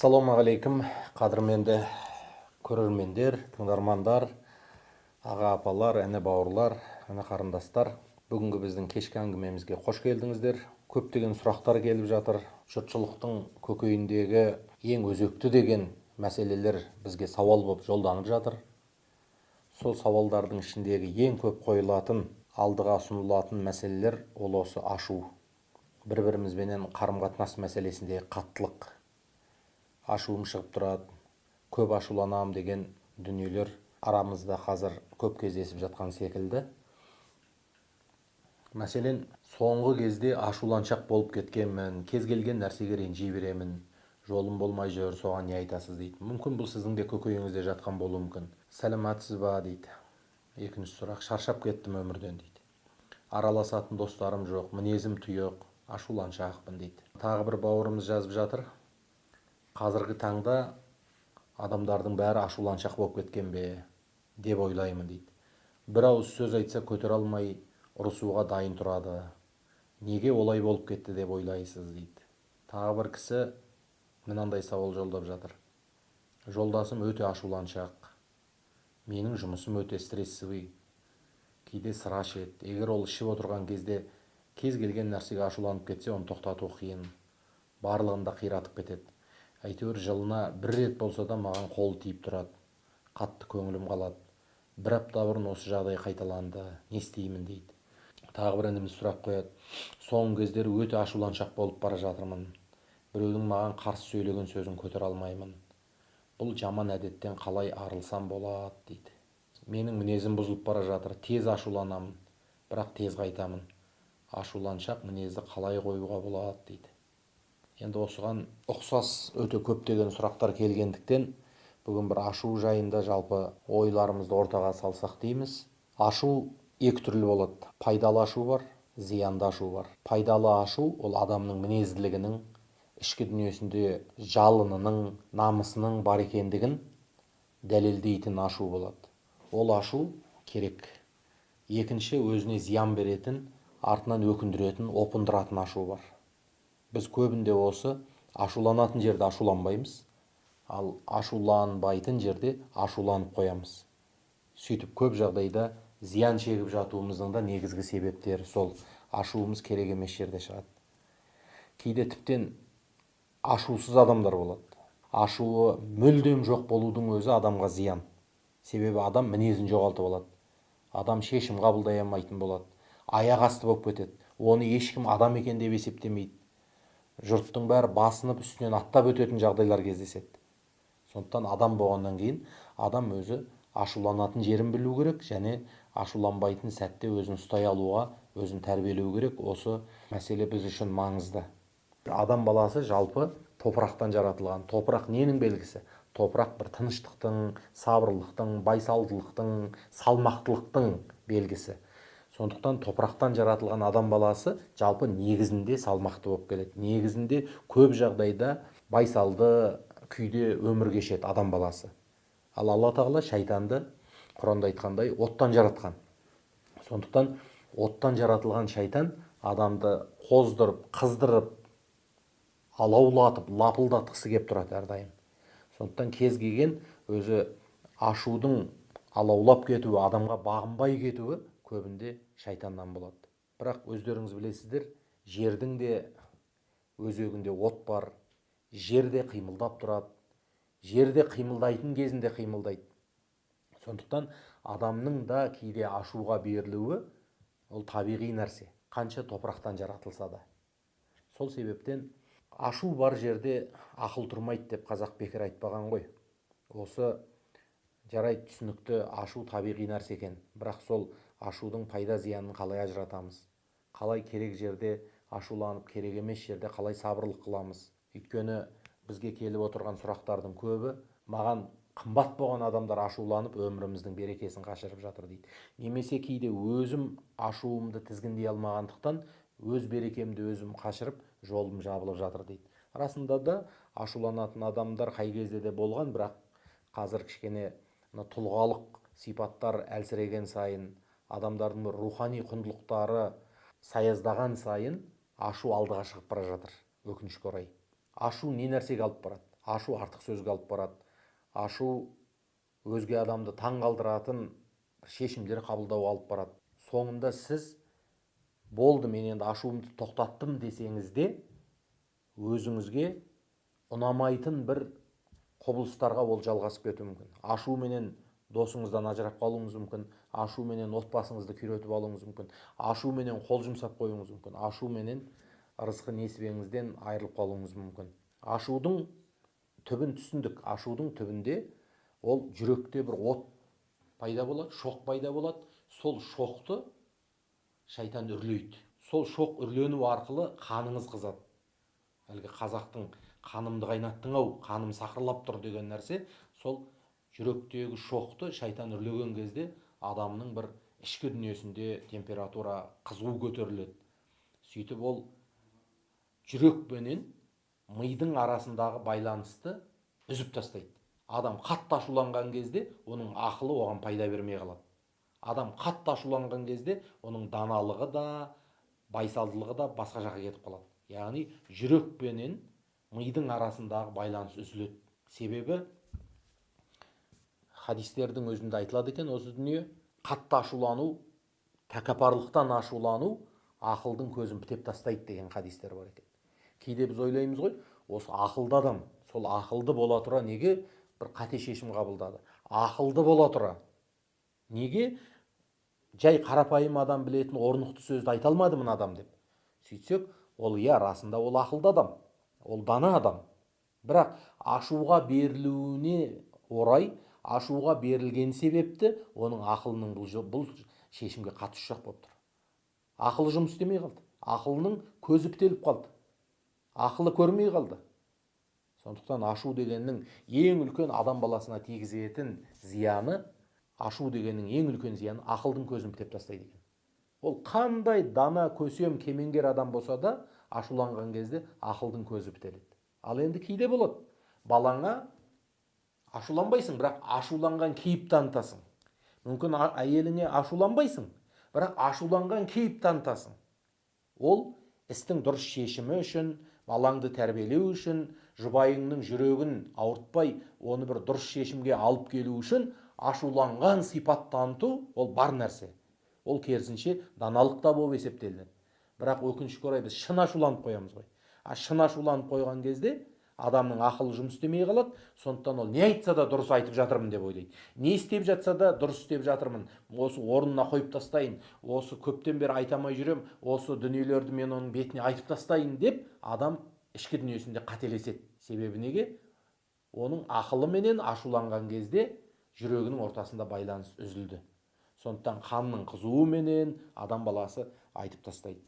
ассалаумағалейкум. Қадірменді көрермендер тыңдармандар аға апалар әне бауырлар әне қарындастар. Бүгінгі біздің кешкі әңгімемізге қош келдіңіздер. Көптеген сұрақтар келіп жатыр. Жұртшылықтың көкейіндегі ең өзекті деген мәселелер бізге сауал болып жолданып жатыр. Сол сауалдардың ішіндегі ең көп қойылатын алдыға ұсынылатын мәселелер ол осы ашу. Бір бірімізбенен қарым қатынас мәселесіндегі қаттылық. Ашуым шығып тұрады. Көп ашуланамын деген дүниелер арамызда қазір көп кездесіп жатқан секілді. Мәселен соңғы кезде ашуланшақ болып кеткенмін кез келген нәрсеге ренжи беремін. Жолым болмай жүр соған не айтасыз дейді. Мүмкін бұл сіздің де көкейіңізде жатқан болуы мүмкін. Сәлеметсіз ба дейді. Екінші сұрақ шаршап кеттім өмірден дейді. Араласатын достарым жоқ мінезім тұйық ашуланшақпын дейді. Тағы бір бауырымыз жазып жатыр. Қазіргі таңда адамдардың бәрі ашуланшақ болып кеткен бе деп ойлаймын дейді. Бір ауыз сөз айтса көтере алмай ұрысуға дайын тұрады. Неге олай болып кетті деп ойлайсыз дейді. Тағы бір кісі мынандай сауал жолдап жатыр. Жолдасым өте ашуланшақ. Менің жұмысым өте стрессовый. Кейде сыра ішеді. Егер ол ішіп отырған кезде кез келген нәрсеге ашуланып кетсе оны тоқтату қиын. Барлығын да қиратып кетеді. Әйтеуір жылына бір рет болса да маған қолы тиіп тұрады. Қатты көңілім қалады. Бір апта бұрын осы жағдай қайталанды. Не істеймін дейді. Тағы бір ініміз сұрақ қояды. Соңғы кездері өте ашуланшақ болып бара жатырмын. Біреудің маған қарсы сөйлеген сөзін көтере алмаймын. Бұл жаман әдеттен қалай арылсам болады дейді. Менің мінезім бұзылып бара жатыр. Тез ашуланамын. Бірақ тез қайтамын. Ашуланшақ мінезді қалай қоюға болады дейді. Енді осыған ұқсас өте көптеген сұрақтар келгендіктен бүгін бір ашу жайында жалпы ойларымызды ортаға салсақ дейміз. Ашу екі түрлі болады. Пайдалы ашу бар зиянды ашу бар. Пайдалы ашу ол адамның мінезділігінің ішкі дүниесінде жалынының намысының бар екендігін дәлелдейтін ашу болады. Ол ашу керек. Екінші өзіне зиян беретін артынан өкіндіретін опындыратын ашу бар. Біз көбінде осы ашуланатын жерде ашуланбаймыз. Ал ашуланбайтын жерде ашуланып қоямыз. Сөйтіп көп жағдайда зиян шегіп жатуымыздың да негізгі себептері сол. Ашуымыз керек емес жерде шығады. Кейде тіптен ашусыз адамдар болады. Ашуы мүлдем жоқ болудың өзі адамға зиян. Себебі адам мінезін жоғалтып алады. Адам шешім қабылдай алмайтын болады. Аяқ асты болып кетеді. Оны ешкім адам екен деп есептемейді. Жұрттың бәрі басынып үстінен аттап өтетін жағдайлар кездеседі. Сондықтан адам болғаннан кейін адам өзі ашуланатын жерін білу керек және ашуланбайтын сәтте өзін ұстай алуға өзін тәрбиелеу керек. Осы мәселе біз үшін маңызды. Адам баласы жалпы топырақтан жаратылған. Топырақ ненің белгісі? Топырақ бір тыныштықтың сабырлықтың байсалдылықтың салмақтылықтың белгісі. Сондықтан топырақтан жаратылған адам баласы жалпы негізінде салмақты болып келеді. Негізінде көп жағдайда байсалды күйде өмір кешеді адам баласы. Ал алла тағала шайтанды құранда айтқандай оттан жаратқан. Сондықтан оттан жаратылған шайтан адамды қоздырып қыздырып алаулатып лапылдатқысы келіп тұрады әрдайым. Сондықтан кез келген өзі ашудың алаулап кетуі адамға бағынбай кетуі көбінде шайтаннан болады. Бірақ өздеріңіз білесіздер жердің де өзегінде от бар жер де қимылдап тұрады жер де қимылдайтын кезінде қимылдайды. Сондықтан адамның да кейде ашуға берілуі ол табиғи нәрсе қанша топырақтан жаратылса да. Сол себептен ашу бар жерде ақыл тұрмайды деп қазақ бекер айтпаған ғой. Осы жарайды түсінікті ашу табиғи нәрсе екен. Бірақ сол ашудың пайда зиянын қалай ажыратамыз? Қалай керек жерде ашуланып керек емес жерде қалай сабырлық қыламыз? Өйткені бізге келіп отырған сұрақтардың көбі маған қымбат болған адамдар ашуланып өміріміздің берекесін қашырып жатыр дейді. Немесе кейде өзім ашуымды тізгіндей алмағандықтан өз берекемді өзім қашырып жолым жабылып жатыр дейді. Расында да ашуланатын адамдар қай кезде де болған бірақ қазір кішкене тұлғалық сипаттар әлсіреген сайын адамдардың рухани құндылықтары саяздаған сайын ашу алдыға шығып бара жатыр. Өкінішке орай. Ашу не нәрсеге алып барады? Ашу артық сөзге алып барады. Ашу өзге адамды таң қалдыратын шешімдер қабылдауға алып барады. Соңында сіз болды мен енді ашуымды тоқтаттым десеңіз де өзіңізге ұнамайтын бір құбылыстарға ол жалғасып кетуі мүмкін. Ашуменен досыңыздан ажырап қалуыңыз мүмкін. Ашуменен отбасыңызды күйретіп алуыңыз мүмкін ашуменен қол жұмсап қоюыңыз мүмкін ашуменен ырысқы несібеңізден айырылып қалуыңыз мүмкін. Ашудың түбін түсіндік. Ашудың түбінде ол жүректе бір от пайда болады шоқ пайда болады. Сол шоқты шайтан үрлейді. Сол шоқ үрлену арқылы қаныңыз қызады. Әлгі қазақтың қанымды қайнаттың ау қаным сақырлап тұр деген нәрсе сол жүректегі шоқты шайтан үрлеген кезде адамның бір ішкі дүниесінде температура қызу көтеріледі. Сөйтіп ол жүрек пенен мидың арасындағы байланысты үзіп тастайды. Адам қатты ашуланған кезде оның ақылы оған пайда бермей қалады. Адам қатты ашуланған кезде оның даналығы да байсалдылығы да басқа жаққа кетіп қалады. Яғни жүрек пенен мидың арасындағы байланыс үзіледі. Себебі хадистердің өзінде айтылады екен осы дүние қатты ашулану тәкаппарлықтан ашулану ақылдың көзін бітеп тастайды деген хадистер бар екен. Кейде біз ойлаймыз ғой осы ақылды адам сол ақылды бола тұра неге бір қате шешім қабылдады? Ақылды бола тұра неге? Жай қарапайым адам білетін орнықты сөзді айта алмады мына адам деп. Сөйтсек ол иә расында ол ақылды адам ол дана адам. Бірақ ашуға берілуіне орай ашуға берілген себепті оның ақылының бұл, бұл шешімге қатысы жоқ болып тұр. Ақылы жұмыс істемей қалды. Ақылының көзі бітеліп қалды. Ақылы көрмей қалды. Сондықтан ашу дегеннің ең үлкен адам баласына тигізетін зияны ашу дегеннің ең үлкен зияны ақылдың көзін бітеп тастайды екен. Ол қандай дана көсем кемеңгер адам болса да ашуланған кезде ақылдың көзі бітеледі ал енді кейде болады. Балаңа ашуланбайсың бірақ ашуланған кейіп танытасың. Мүмкін әйеліңе ашуланбайсың бірақ ашуланған кейіп танытасың. Ол істің дұрыс шешімі үшін балаңды тәрбиелеу үшін жұбайыңның жүрегін ауыртпай оны бір дұрыс шешімге алып келу үшін ашуланған сипат таныту ол бар нәрсе. Ол керісінше даналық та болып есептелінеді. Бірақ өкінішке орай біз шын ашуланып қоямыз ғой. А шын ашуланып қойған кезде адамның ақылы жұмыс істемей қалады. Сондықтан ол не айтса да дұрыс айтып жатырмын деп ойлайды. Не істеп жатса да дұрыс істеп жатырмын. Осы орнына қойып тастайын осы көптен бері айта алмай жүрем осы дүниелерді мен оның бетіне айтып тастайын деп адам ішкі дүниесінде қателеседі. Себебі неге? Оның ақылыменен ашуланған кезде жүрегінің ортасында байланыс үзілді. Сондықтан қанның қызуыменен адам баласы айтып тастайды.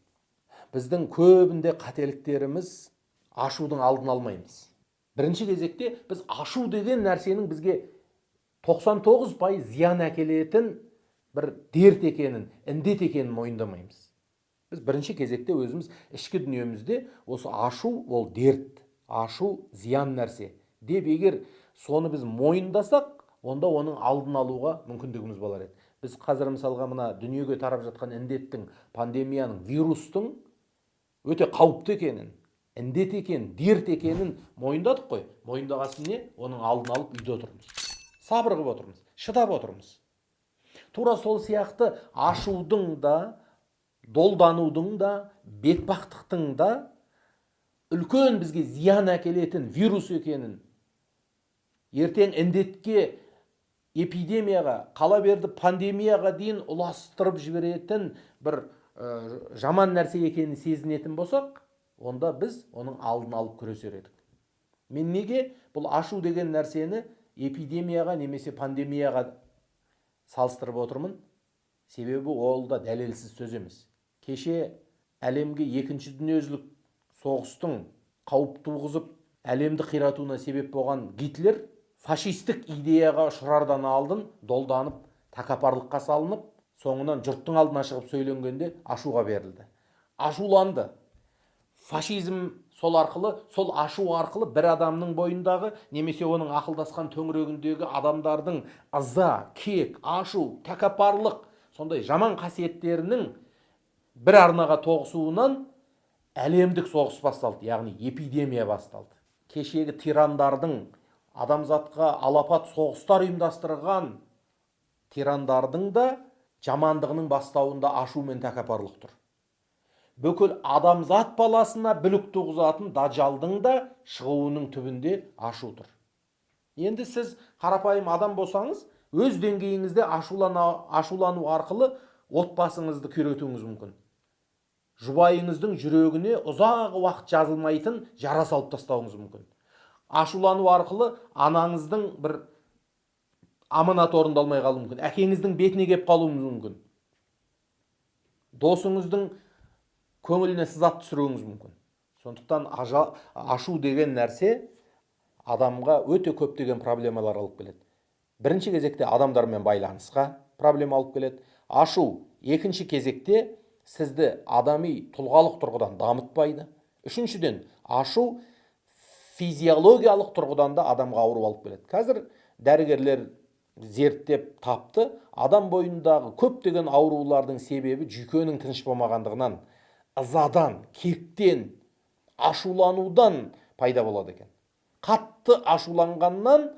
Біздің көбінде қателіктеріміз ашудың алдын алмаймыз. Бірінші кезекте біз ашу деген нәрсенің бізге 99 пайыз зиян әкелетін бір дерт екенін індет екенін мойындамаймыз. Біз бірінші кезекте өзіміз ішкі дүниемізде осы ашу ол дерт ашу зиян нәрсе. Деп егер соны біз мойындасақ онда оның алдын алуға мүмкіндігіміз болар еді. Біз қазір мысалға мына дүниеге тарап жатқан індеттің пандемияның вирустың өте қауіпті екенін індет екен дерт екенін мойындадық қой. Мойындаған не? Оның алдын алып үйде отырмыз. Сабыр қылып отырмыз. Шыдап отырмыз. Тура сол сияқты ашудың да долданудың да бетбақтықтың да үлкен бізге зиян әкелетін вирус екенін ертең індетке эпидемияға қала берді пандемияға дейін ұластырып жіберетін бір ә, жаман нәрсе екенін сезінетін болсақ онда біз оның алдын алып күресер едік. Мен неге бұл ашу деген нәрсені эпидемияға немесе пандемияға салыстырып отырмын? Себебі ол да дәлелсіз сөз емес. Кеше әлемге екінші дүниежүзілік соғыстың қауіп туғызып әлемді қиратуына себеп болған гитлер фашистік идеяға ұшырардан алдын долданып тәкаппарлыққа салынып соңынан жұрттың алдына шығып сөйленгенде ашуға берілді. Ашуланды. Фашизм сол арқылы сол ашу арқылы бір адамның бойындағы немесе оның ақылдасқан төңірегіндегі адамдардың ыза кек ашу тәкаппарлық сондай жаман қасиеттерінің бір арнаға тоғысуынан әлемдік соғыс басталды яғни эпидемия басталды. Кешегі тирандардың адамзатқа алапат соғыстар ұйымдастырған тирандардың да жамандығының бастауында ашу мен тәкаппарлық тұр. Бүкіл адамзат баласына бүлік туғызатын дажалдың да шығуының түбінде ашу тұр. Енді сіз қарапайым адам болсаңыз өз деңгейіңізде ашулана, ашулану арқылы отбасыңызды күйретуіңіз мүмкін. Жұбайыңыздың жүрегіне ұзақ уақыт жазылмайтын жара салып тастауыңыз мүмкін. Ашулану арқылы анаңыздың бір аманаты орындалмай қалуы мүмкін. Әкеңіздің бетіне келіп қалуыңыз мүмкін. Досыңыздың көңіліне сызат түсіруіңіз мүмкін. Сондықтан ашу деген нәрсе адамға өте көптеген проблемалар алып келеді. Бірінші кезекте адамдармен байланысқа проблема алып келеді. Ашу екінші кезекте сізді адами тұлғалық тұрғыдан дамытпайды. Үшіншіден ашу физиологиялық тұрғыдан да адамға ауру алып келеді. Қазір дәрігерлер зерттеп тапты. Адам бойындағы көптеген аурулардың себебі жүйкенің тыныш болмағандығынан ызадан кектен ашуланудан пайда болады екен. Қатты ашуланғаннан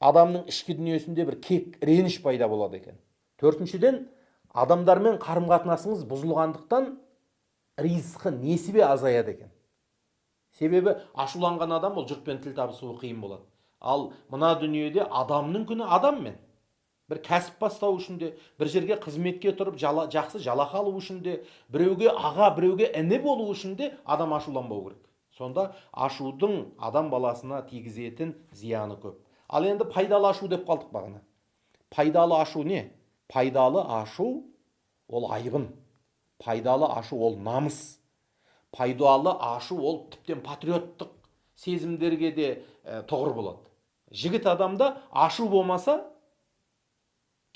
адамның ішкі дүниесінде бір кек реніш пайда болады екен. Төртіншіден адамдармен қарым қатынасыңыз бұзылғандықтан ризқы несібе азаяды екен. Себебі ашуланған адам ол жұртпен тіл табысуы қиын болады. Ал мына дүниеде адамның күні адаммен бір кәсіп бастау үшін де бір жерге қызметке тұрып жала, жақсы жалақы алу үшін де біреуге аға біреуге іні болу үшін де адам ашуланбау керек. Сонда ашудың адам баласына тигізетін зияны көп. Ал енді пайдалы ашу деп қалдық бағана. Пайдалы ашу не? Пайдалы ашу ол айбын. Пайдалы ашу ол намыс. Пайдалы ашу ол тіптен патриоттық сезімдерге де ә, болады. Жігіт адамда ашу болмаса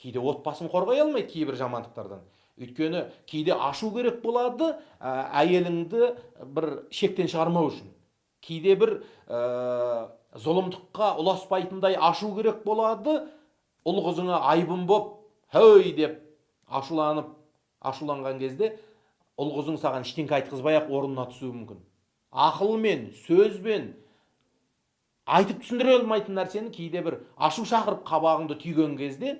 кейде отбасын қорғай алмайды кейбір жамандықтардан. Өйткені кейде ашу керек болады ә, әйеліңді бір шектен шығармау үшін. Кейде бір ә, зұлымдыққа ұласпайтындай ашу керек болады ұл қызыңа айбын боп хей деп ашуланып ашуланған кезде ұл қызың саған ештеңке айтқызбай ақ орнына түсуі мүмкін. Ақылмен сөзбен айтып түсіндіре алмайтын нәрсені кейде бір ашу шақырып қабағыңды түйген кезде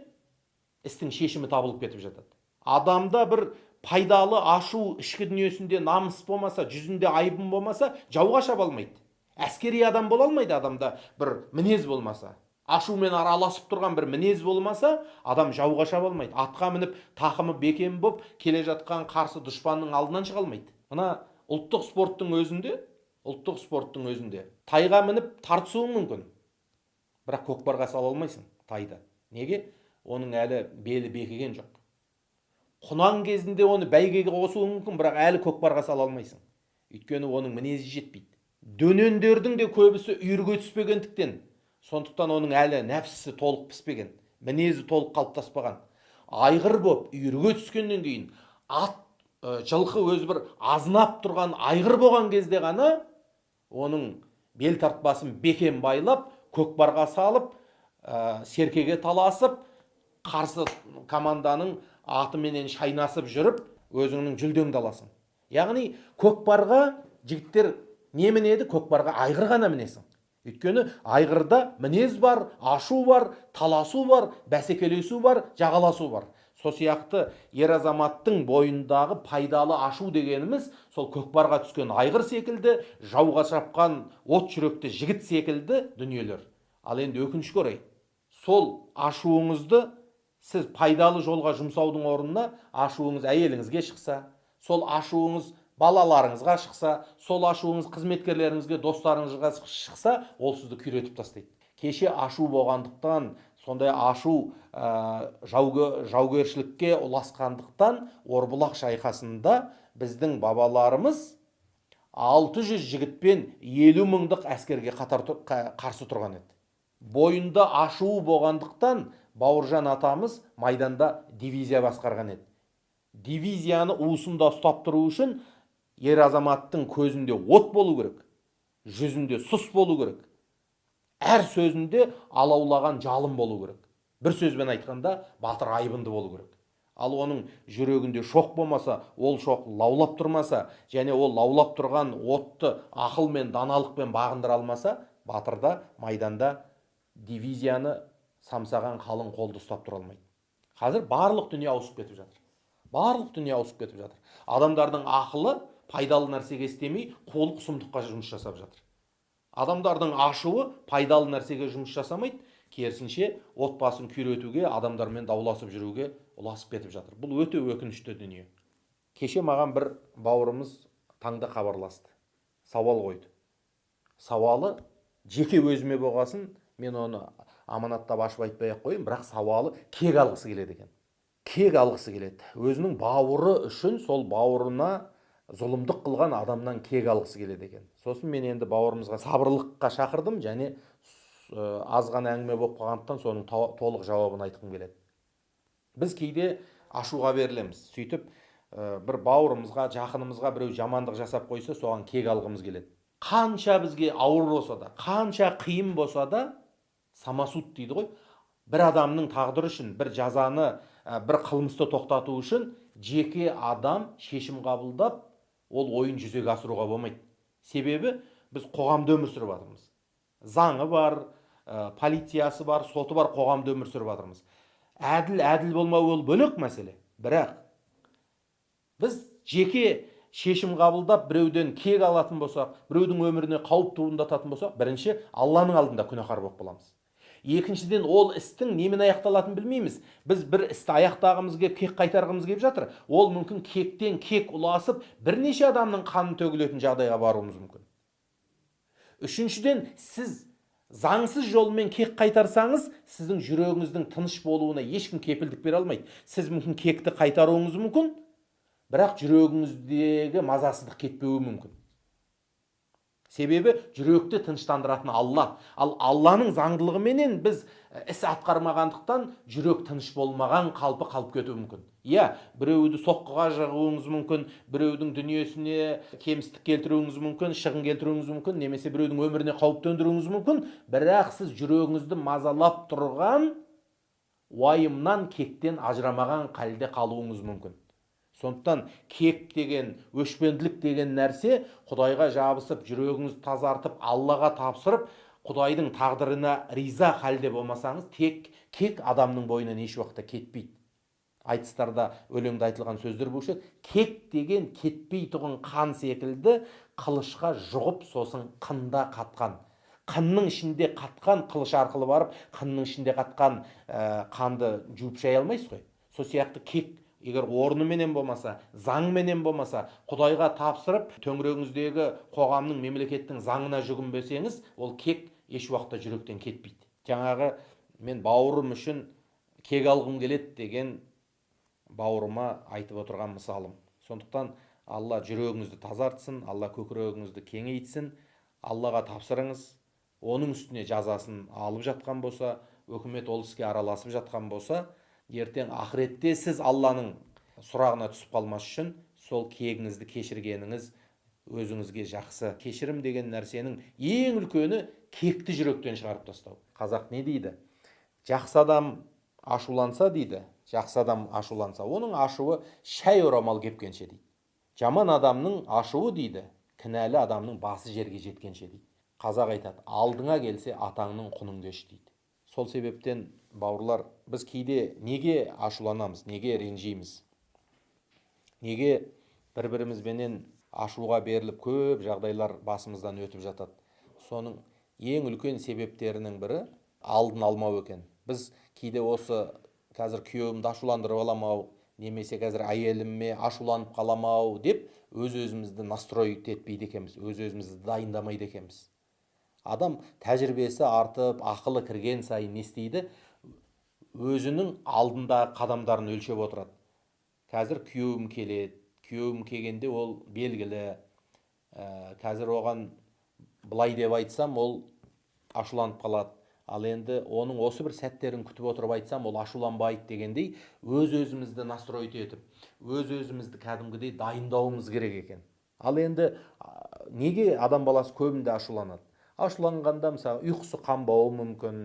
істің шешімі табылып кетіп жатады. Адамда бір пайдалы ашу ішкі дүниесінде намыс болмаса жүзінде айбын болмаса жауға шаба алмайды. Әскери адам бола алмайды адамда бір мінез болмаса. Ашумен араласып тұрған бір мінез болмаса адам жауға шаба алмайды. Атқа мініп тақымы бекем боп келе жатқан қарсы дұшпанның алдынан шыға алмайды. Мына ұлттық спорттың өзінде ұлттық спорттың өзінде тайға мініп тартысуың мүмкін. Бірақ көкпарға сала алмайсың тайды неге? Оның әлі белі бекіген жоқ. Құнан кезінде оны бәйгеге қосуың мүмкін бірақ әлі көкпарға сала алмайсың. Өйткені оның мінезі жетпейді. Дөнендердің де көбісі үйірге түспегендіктен сондықтан оның әлі нәпсісі толық піспеген мінезі толық қалыптаспаған. Айғыр боп үйірге түскеннен кейін ат жылқы өзі бір азынап тұрған айғыр болған кезде ғана оның бел тартпасын бекем байлап көкпарға салып ә, серкеге таласып қарсы команданың атыменен шайнасып жүріп өзіңнің жүлдеңді аласың. Яғни көкпарға жігіттер не мінеді көкпарға айғыр ғана мінесің. Өйткені айғырда мінез бар ашу бар таласу бар бәсекелесу бар жағаласу бар. Сол сияқты ер азаматтың бойындағы пайдалы ашу дегеніміз сол көкпарға түскен айғыр секілді жауға шапқан от жүректі жігіт секілді дүниелер. Ал енді өкінішке орай сол ашуыңызды сіз пайдалы жолға жұмсаудың орнына ашуыңыз әйеліңізге шықса сол ашуыңыз балаларыңызға шықса сол ашуыңыз қызметкерлеріңізге достарыңызға шықса ол сізді күйретіп тастайды. Кеше ашу болғандықтан сондай ашу ә, жаугершілікке ұласқандықтан орбұлақ шайқасында біздің бабаларымыз 600 жігітпен елу мыңдық әскерге қатар қарсы тұрған еді. Бойында ашуы болғандықтан бауыржан атамыз майданда дивизия басқарған еді. Дивизияны уысында ұстап тұру үшін ер азаматтың көзінде от болу керек жүзінде сұс болу керек әр сөзінде алаулаған жалын болу керек. Бір сөзбен айтқанда батыр айбынды болу керек. Ал оның жүрегінде шоқ болмаса ол шоқ лаулап тұрмаса және ол лаулап тұрған отты ақылмен даналықпен бағындыра алмаса батырда майданда дивизияны самсаған қалың қолды ұстап тұра алмайды. Қазір барлық дүние ауысып кетіп жатыр. Барлық дүние ауысып кетіп жатыр. Адамдардың ақылы пайдалы нәрсеге істемей қулық сұмдыққа жұмыс жасап жатыр. Адамдардың ашуы пайдалы нәрсеге жұмыс жасамайды. Керісінше отбасын күйретуге адамдармен дауласып жүруге ұласып кетіп жатыр. Бұл өте өкінішті дүние. Кеше маған бір бауырымыз таңда хабарласты. Сауал қойды. Сауалы жеке өзіме болғасын мен оны аманаттап ашып айтпай ақ қояйын бірақ сауалы кек алғысы келеді екен. Кек алғысы келеді. Өзінің бауыры үшін сол бауырына зұлымдық қылған адамнан кек алғысы келеді екен. Сосын мен енді бауырымызға сабырлыққа шақырдым және аз ғана әңгіме болып қалғандықтан соның толық жауабын айтқым келеді. Біз кейде ашуға берілеміз. Сөйтіп бір бауырымызға жақынымызға біреу жамандық жасап қойса соған кек алғымыз келеді. Қанша бізге ауыр болса да қанша қиын болса да самосуд дейді ғой. Бір адамның тағдыры үшін бір жазаны бір қылмысты тоқтату үшін жеке адам шешім қабылдап ол ойын жүзеге асыруға болмайды. Себебі біз қоғамда өмір сүріп жатырмыз. Заңы бар ә, полициясы бар соты бар қоғамда өмір сүріп жатырмыз. Әділ әділ болмау ол бөлек мәселе. Бірақ біз жеке шешім қабылдап біреуден кек алатын болсақ біреудің өміріне қауіп туындататын болсақ бірінші алланың алдында күнәһар болып қаламыз. Екіншіден ол істің немен аяқталатынын білмейміз. Біз бір істі аяқтағымыз келіп кек қайтарғымыз келіп жатыр. Ол мүмкін кектен кек ұласып бірнеше адамның қаны төгілетін жағдайға баруымыз мүмкін. Үшіншіден сіз заңсыз жолмен кек қайтарсаңыз сіздің жүрегіңіздің тыныш болуына ешкім кепілдік бере алмайды. Сіз мүмкін кекті қайтаруыңыз мүмкін бірақ жүрегіңіздегі мазасыздық кетпеуі мүмкін. Себебі жүректі тыныштандыратын алла. Ал алланың заңдылығыменен біз іс атқармағандықтан жүрек тыныш болмаған қалпы қалып кетуі мүмкін. Иә біреуді соққыға жығуыңыз мүмкін біреудің дүниесіне кемістік келтіруіңіз мүмкін шығын келтіруіңіз мүмкін немесе біреудің өміріне қауіп төндіруіңіз мүмкін. Бірақ сіз жүрегіңізді мазалап тұрған уайымнан кектен ажырамаған халде қалуыңыз мүмкін. Сондықтан кек деген өшпенділік деген нәрсе құдайға жабысып жүрегіңізді тазартып аллаға тапсырып құдайдың тағдырына риза халде болмасаңыз тек кек адамның бойынан еш уақытта кетпейді. Айтыстарда өлеңде айтылған сөздер болушы кек деген кетпей тұғын қан секілді қылышқа жұғып сосын қында қатқан. Қынның ішінде қатқан қылыш арқылы барып қынның ішінде қатқан ә, қанды жуып шая алмайсыз ғой. Сол сияқты кек егер орныменен болмаса заңменен болмаса құдайға тапсырып төңірегіңіздегі қоғамның мемлекеттің заңына жүгінбесеңіз ол кек еш уақытта жүректен кетпейді. Жаңағы мен бауырым үшін кек алғым келеді деген бауырыма айтып отырған мысалым. Сондықтан алла жүрегіңізді тазартсын алла көкірегіңізді кеңейтсін аллаға тапсырыңыз. Оның үстіне жазасын алып жатқан болса өкімет ол іске араласып жатқан болса ертең ақыретте сіз алланың сұрағына түсіп қалмас үшін сол кегіңізді кешіргеніңіз өзіңізге жақсы. Кешірім деген нәрсенің ең үлкені кекті жүректен шығарып тастау. Қазақ не дейді? Жақсы адам ашуланса дейді жақсы адам ашуланса оның ашуы шәй орамал кепкенше дейді. Жаман адамның ашуы дейді кінәлі адамның басы жерге жеткенше дейді. Қазақ айтады алдыңа келсе атаңның құнын кеш дейді. Сол себептен бауырлар біз кейде неге ашуланамыз неге ренжиміз? Неге бір бірімізбенен ашуға беріліп көп жағдайлар басымыздан өтіп жатады? Соның ең үлкен себептерінің бірі алдын алмау екен. Біз кейде осы қазір күйеуімді ашуландырып аламын ау немесе қазір әйеліме ашуланып қаламын ау деп өз өзімізді настроить етпейді екенбіз өз өзімізді дайындамайды екенбіз. Адам тәжірибесі артып ақылы кірген сайын не істейді? Өзінің алдында қадамдарын өлшеп отырады. Қазір күйеуім келеді. Күйеуім келгенде ол белгілі. Ә, қазір оған былай деп айтсам ол ашуланып қалады. Ал енді оның осы бір сәттерін күтіп отырып айтсам ол ашуланбайды дегендей өз өзімізді настроить етіп өз өзімізді кәдімгідей дайындауымыз керек екен. Ал енді неге адам баласы көбінде ашуланады? Ашуланғанда мысалы ұйқысы қанбауы мүмкін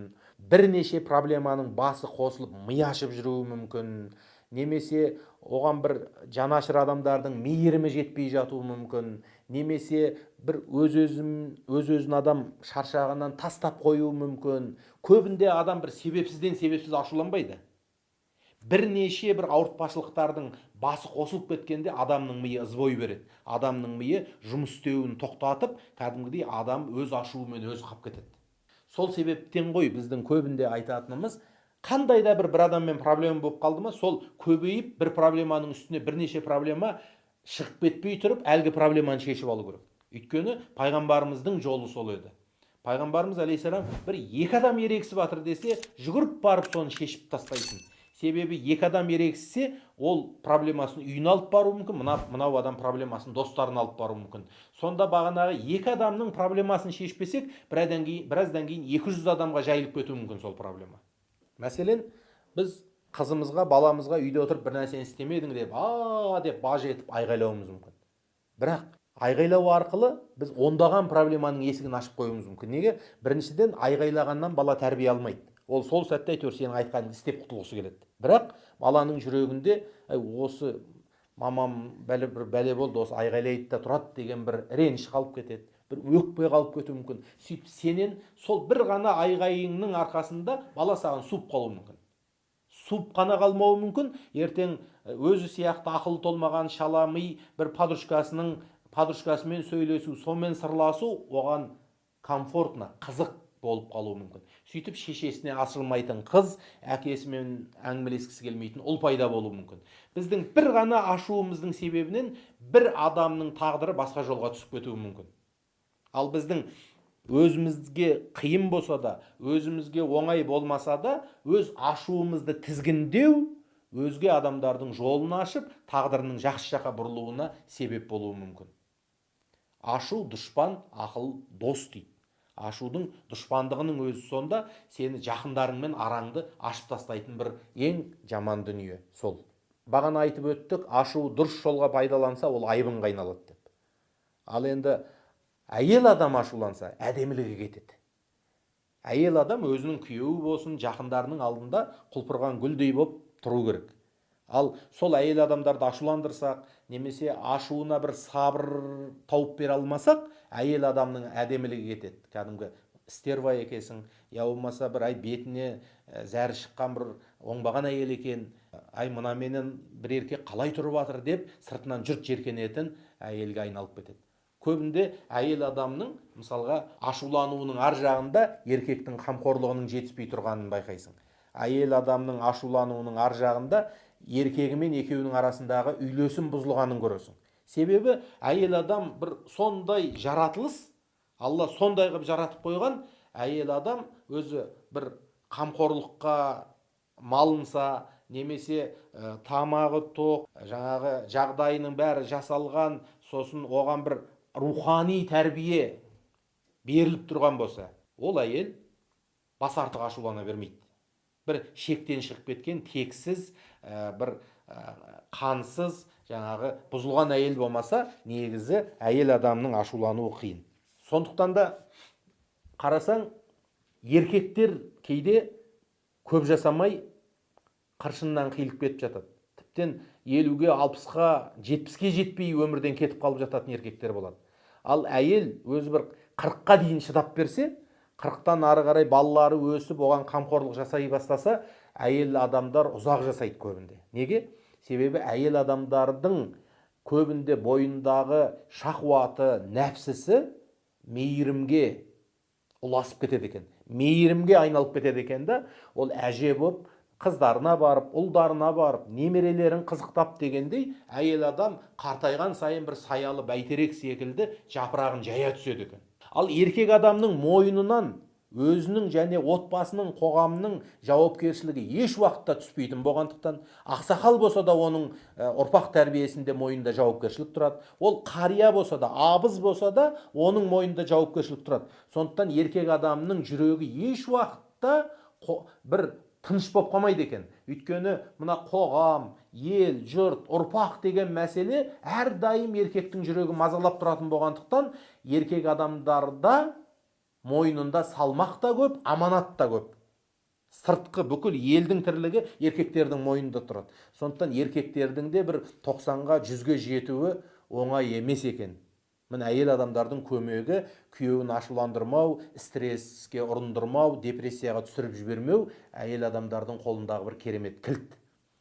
бірнеше проблеманың басы қосылып ми ашып жүруі мүмкін немесе оған бір жанашыр адамдардың мейірімі жетпей жатуы мүмкін немесе бір өз өзін өз өзін адам шаршағаннан тастап қоюы мүмкін. Көбінде адам бір себепсізден себепсіз ашуланбайды. Бірнеше бір ауыртпашылықтардың басы қосылып кеткенде адамның миы ызбой береді. Адамның миы жұмыс істеуін тоқтатып кәдімгідей адам өз ашуымен өзі қалып кетеді. Сол себептен ғой біздің көбінде айтатынымыз қандай да бір бір адаммен проблема болып қалды ма сол көбейіп бір проблеманың үстіне бірнеше проблема шығып кетпей тұрып әлгі проблеманы шешіп алу керек. Өйткені пайғамбарымыздың жолы сол еді. Пайғамбарымыз алейхисалам бір екі адам ерегісіп жатыр десе жүгіріп барып соны шешіп тастайтын. Себебі екі адам ерегіссе ол проблемасын үйіне алып баруы мүмкін мына мынау адам проблемасын достарына алып баруы мүмкін. Сонда бағанағы екі адамның проблемасын шешпесек біраздан кейін біраздан кейін екі жүз адамға жайылып кетуі мүмкін сол проблема. Мәселен біз қызымызға баламызға үйде отырып бір нәрсені істемедің деп а деп баж етіп айғайлауымыз мүмкін. Бірақ айғайлау арқылы біз ондаған проблеманың есігін ашып қоюымыз мүмкін. Неге? Біріншіден айғайлағаннан бала тәрбие алмайды. Ол сол сәтте әйтеуір сенің айтқаныңды істеп құтылғысы келеді. Бірақ баланың жүрегінде осы мамам бәле бір бәле болды осы айғайлайды да тұрады деген бір реніш қалып кетеді. Бір өкпе қалып кетуі мүмкін. Сөйтіп сенен сол бір ғана айғайыңның арқасында бала саған суып қалуы мүмкін. Суып қана қалмауы мүмкін. Ертең өзі сияқты ақылы толмаған шала ми бір подружкасының подружкасымен сөйлесу сонымен сырласу оған комфортно қызық болып қалуы мүмкін. Сөйтіп шешесіне ашылмайтын қыз әкесімен әңгімелескісі келмейтін ұл пайда болуы мүмкін. Біздің бір ғана ашуымыздың себебінен бір адамның тағдыры басқа жолға түсіп кетуі мүмкін. Ал біздің өзімізге қиын болса да өзімізге оңай болмаса да өз ашуымызды тізгіндеу өзге адамдардың жолын ашып тағдырының жақсы жаққа бұрылуына себеп болуы мүмкін. Ашу дұшпан ақыл дос дейді. Ашудың дұшпандығының өзі сонда сені жақындарыңмен араңды ашып тастайтын бір ең жаман дүние сол. Бағана айтып өттік ашу дұрыс жолға пайдаланса ол айбынға айналады деп. Ал енді әйел адам ашуланса әдемілігі кетеді. Әйел адам өзінің күйеуі болсын жақындарының алдында құлпырған гүлдей болып тұру керек. Ал сол әйел адамдарды ашуландырсақ немесе ашуына бір сабыр тауып бере алмасақ әйел адамның әдемілігі кетеді. Кәдімгі стерва екенсің я болмаса бір ай бетіне зәрі шыққан бір оңбаған әйел екен. Ай мынаменен бір еркек қалай тұрып жатыр деп сыртынан жұрт жеркенетін әйелге айналып кетеді. Көбінде әйел адамның мысалға ашулануының ар жағында еркектің қамқорлығының жетіспей тұрғанын байқайсың. Әйел адамның ашулануының ар жағында еркегі мен екеуінің арасындағы үйлесім бұзылғанын көресің. Себебі әйел адам бір сондай жаратылыс алла сондай қылып жаратып қойған әйел адам өзі бір қамқорлыққа малынса немесе ә, тамағы тоқ жаңағы жағдайының бәрі жасалған сосын оған бір рухани тәрбие беріліп тұрған болса ол әйел бас артық ашулана бермейді. Бір шектен шығып кеткен тексіз ә, бір ә, қансыз жаңағы бұзылған әйел болмаса негізі әйел адамның ашулануы қиын. Сондықтан да қарасаң еркектер кейде көп жасамай қыршыннан қиылып кетіп жатады. Тіптен елуге алпысқа жетпіске жетпей өмірден кетіп қалып жататын еркектер болады. Ал әйел өзі бір қырыққа дейін шыдап берсе қырықтан ары қарай балалары өсіп оған қамқорлық жасай бастаса әйел адамдар ұзақ жасайды көбінде. Неге? Себебі әйел адамдардың көбінде бойындағы шахуаты нәпсісі мейірімге ұласып кетеді екен. Мейірімге айналып кетеді екен да ол әже болып қыздарына барып ұлдарына барып немерелерін қызықтап дегендей әйел адам қартайған сайын бір саялы бәйтерек секілді жапырағын жая түседі екен. Ал еркек адамның мойнынан өзінің және отбасының қоғамның жауапкершілігі еш уақытта түспейтін болғандықтан ақсақал болса да оның ұрпақ тәрбиесінде мойнында жауапкершілік тұрады. Ол қария болса да абыз болса да оның мойнында жауапкершілік тұрады. Сондықтан еркек адамның жүрегі еш уақытта бір тыныш болып қалмайды екен. Өйткені мына қоғам ел жұрт ұрпақ деген мәселе әрдайым еркектің жүрегі мазалап тұратын болғандықтан еркек адамдарда мойнында салмақ та көп аманат та көп. Сыртқы бүкіл елдің тірлігі еркектердің мойнында тұрады. Сондықтан еркектердің де бір тоқсанға жүзге жетуі оңай емес екен. Міне әйел адамдардың көмегі күйеуін ашуландырмау стресске ұрындырмау депрессияға түсіріп жібермеу әйел адамдардың қолындағы бір керемет кілт.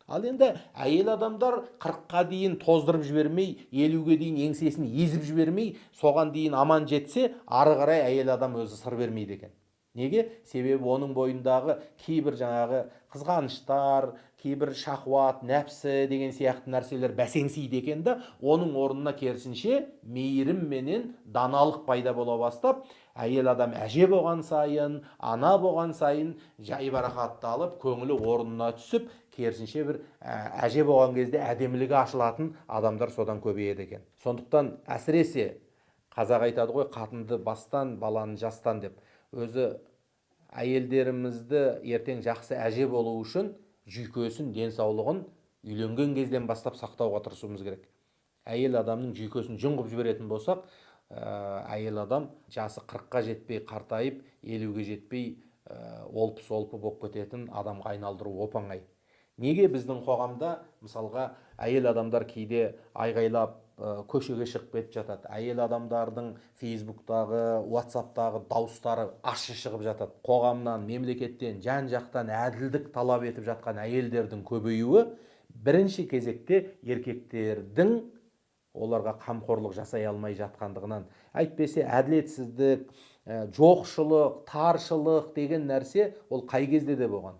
Ал енді әйел адамдар қырыққа дейін тоздырып жібермей елуге дейін еңсесін езіп жібермей соған дейін аман жетсе ары қарай әйел адам өзі сыр бермейді екен. Неге? Себебі оның бойындағы кейбір жаңағы қызғаныштар кейбір шахуат нәпсі деген сияқты нәрселер бәсеңсиді екен да оның орнына керісінше мейірім менен даналық пайда бола бастап әйел адам әже болған сайын ана болған сайын жайбарақатталып көңілі орнына түсіп керісінше бір әже болған кезде әдемілігі ашылатын адамдар содан көбейеді екен. Сондықтан әсіресе қазақ айтады ғой қатынды бастан баланы жастан деп. Өзі әйелдерімізді ертең жақсы әже болу үшін жүйкесін денсаулығын үйленген кезден бастап сақтауға тырысуымыз керек. Әйел адамның жүйкесін жұң қылып жіберетін болсақ әйел адам жасы қырыққа жетпей қартайып елуге жетпей олпы солпы болып кететін адамға айналдыру оп оңай неге біздің қоғамда мысалға әйел адамдар кейде айғайлап көшеге шығып кетіп жатады. Әйел адамдардың фейсбуктағы ватсаптағы дауыстары ащы шығып жатады. Қоғамнан мемлекеттен жан жақтан әділдік талап етіп жатқан әйелдердің көбеюі бірінші кезекте еркектердің оларға қамқорлық жасай алмай жатқандығынан. Әйтпесе әділетсіздік жоқшылық таршылық деген нәрсе ол қай кезде де болған?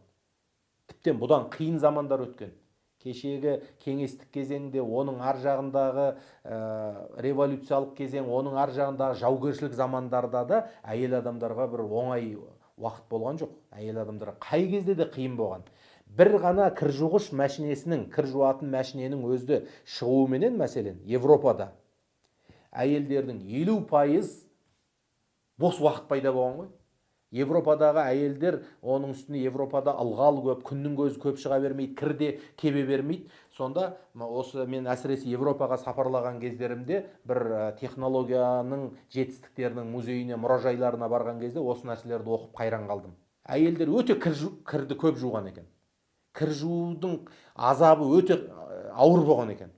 Тіптен бұдан қиын замандар өткен. Кешегі кеңестік кезеңде оның ар жағындағы ә, революциялық кезең оның ар жағындағы жаугершілік замандарда да әйел адамдарға бір оңай уақыт болған жоқ. Әйел адамдарға қай кезде де қиын болған. Бір ғана кір жуғыш мәшинесінің кір жуатын мәшиненің өзі шығуыменен мәселен европада әйелдердің елу пайыз бос уақыт пайда болған ғой. Европадағы әйелдер оның үстіне европада ылғал көп күннің көзі көп шыға бермейді кір де кебе бермейді. Сонда осы мен әсіресе европаға сапарлаған кездерімде бір технологияның жетістіктерінің музейіне мұражайларына барған кезде осы нәрселерді оқып қайран қалдым. Әйелдер өте кір кірді көп жуған екен. Кір жуудың азабы өте ауыр болған екен.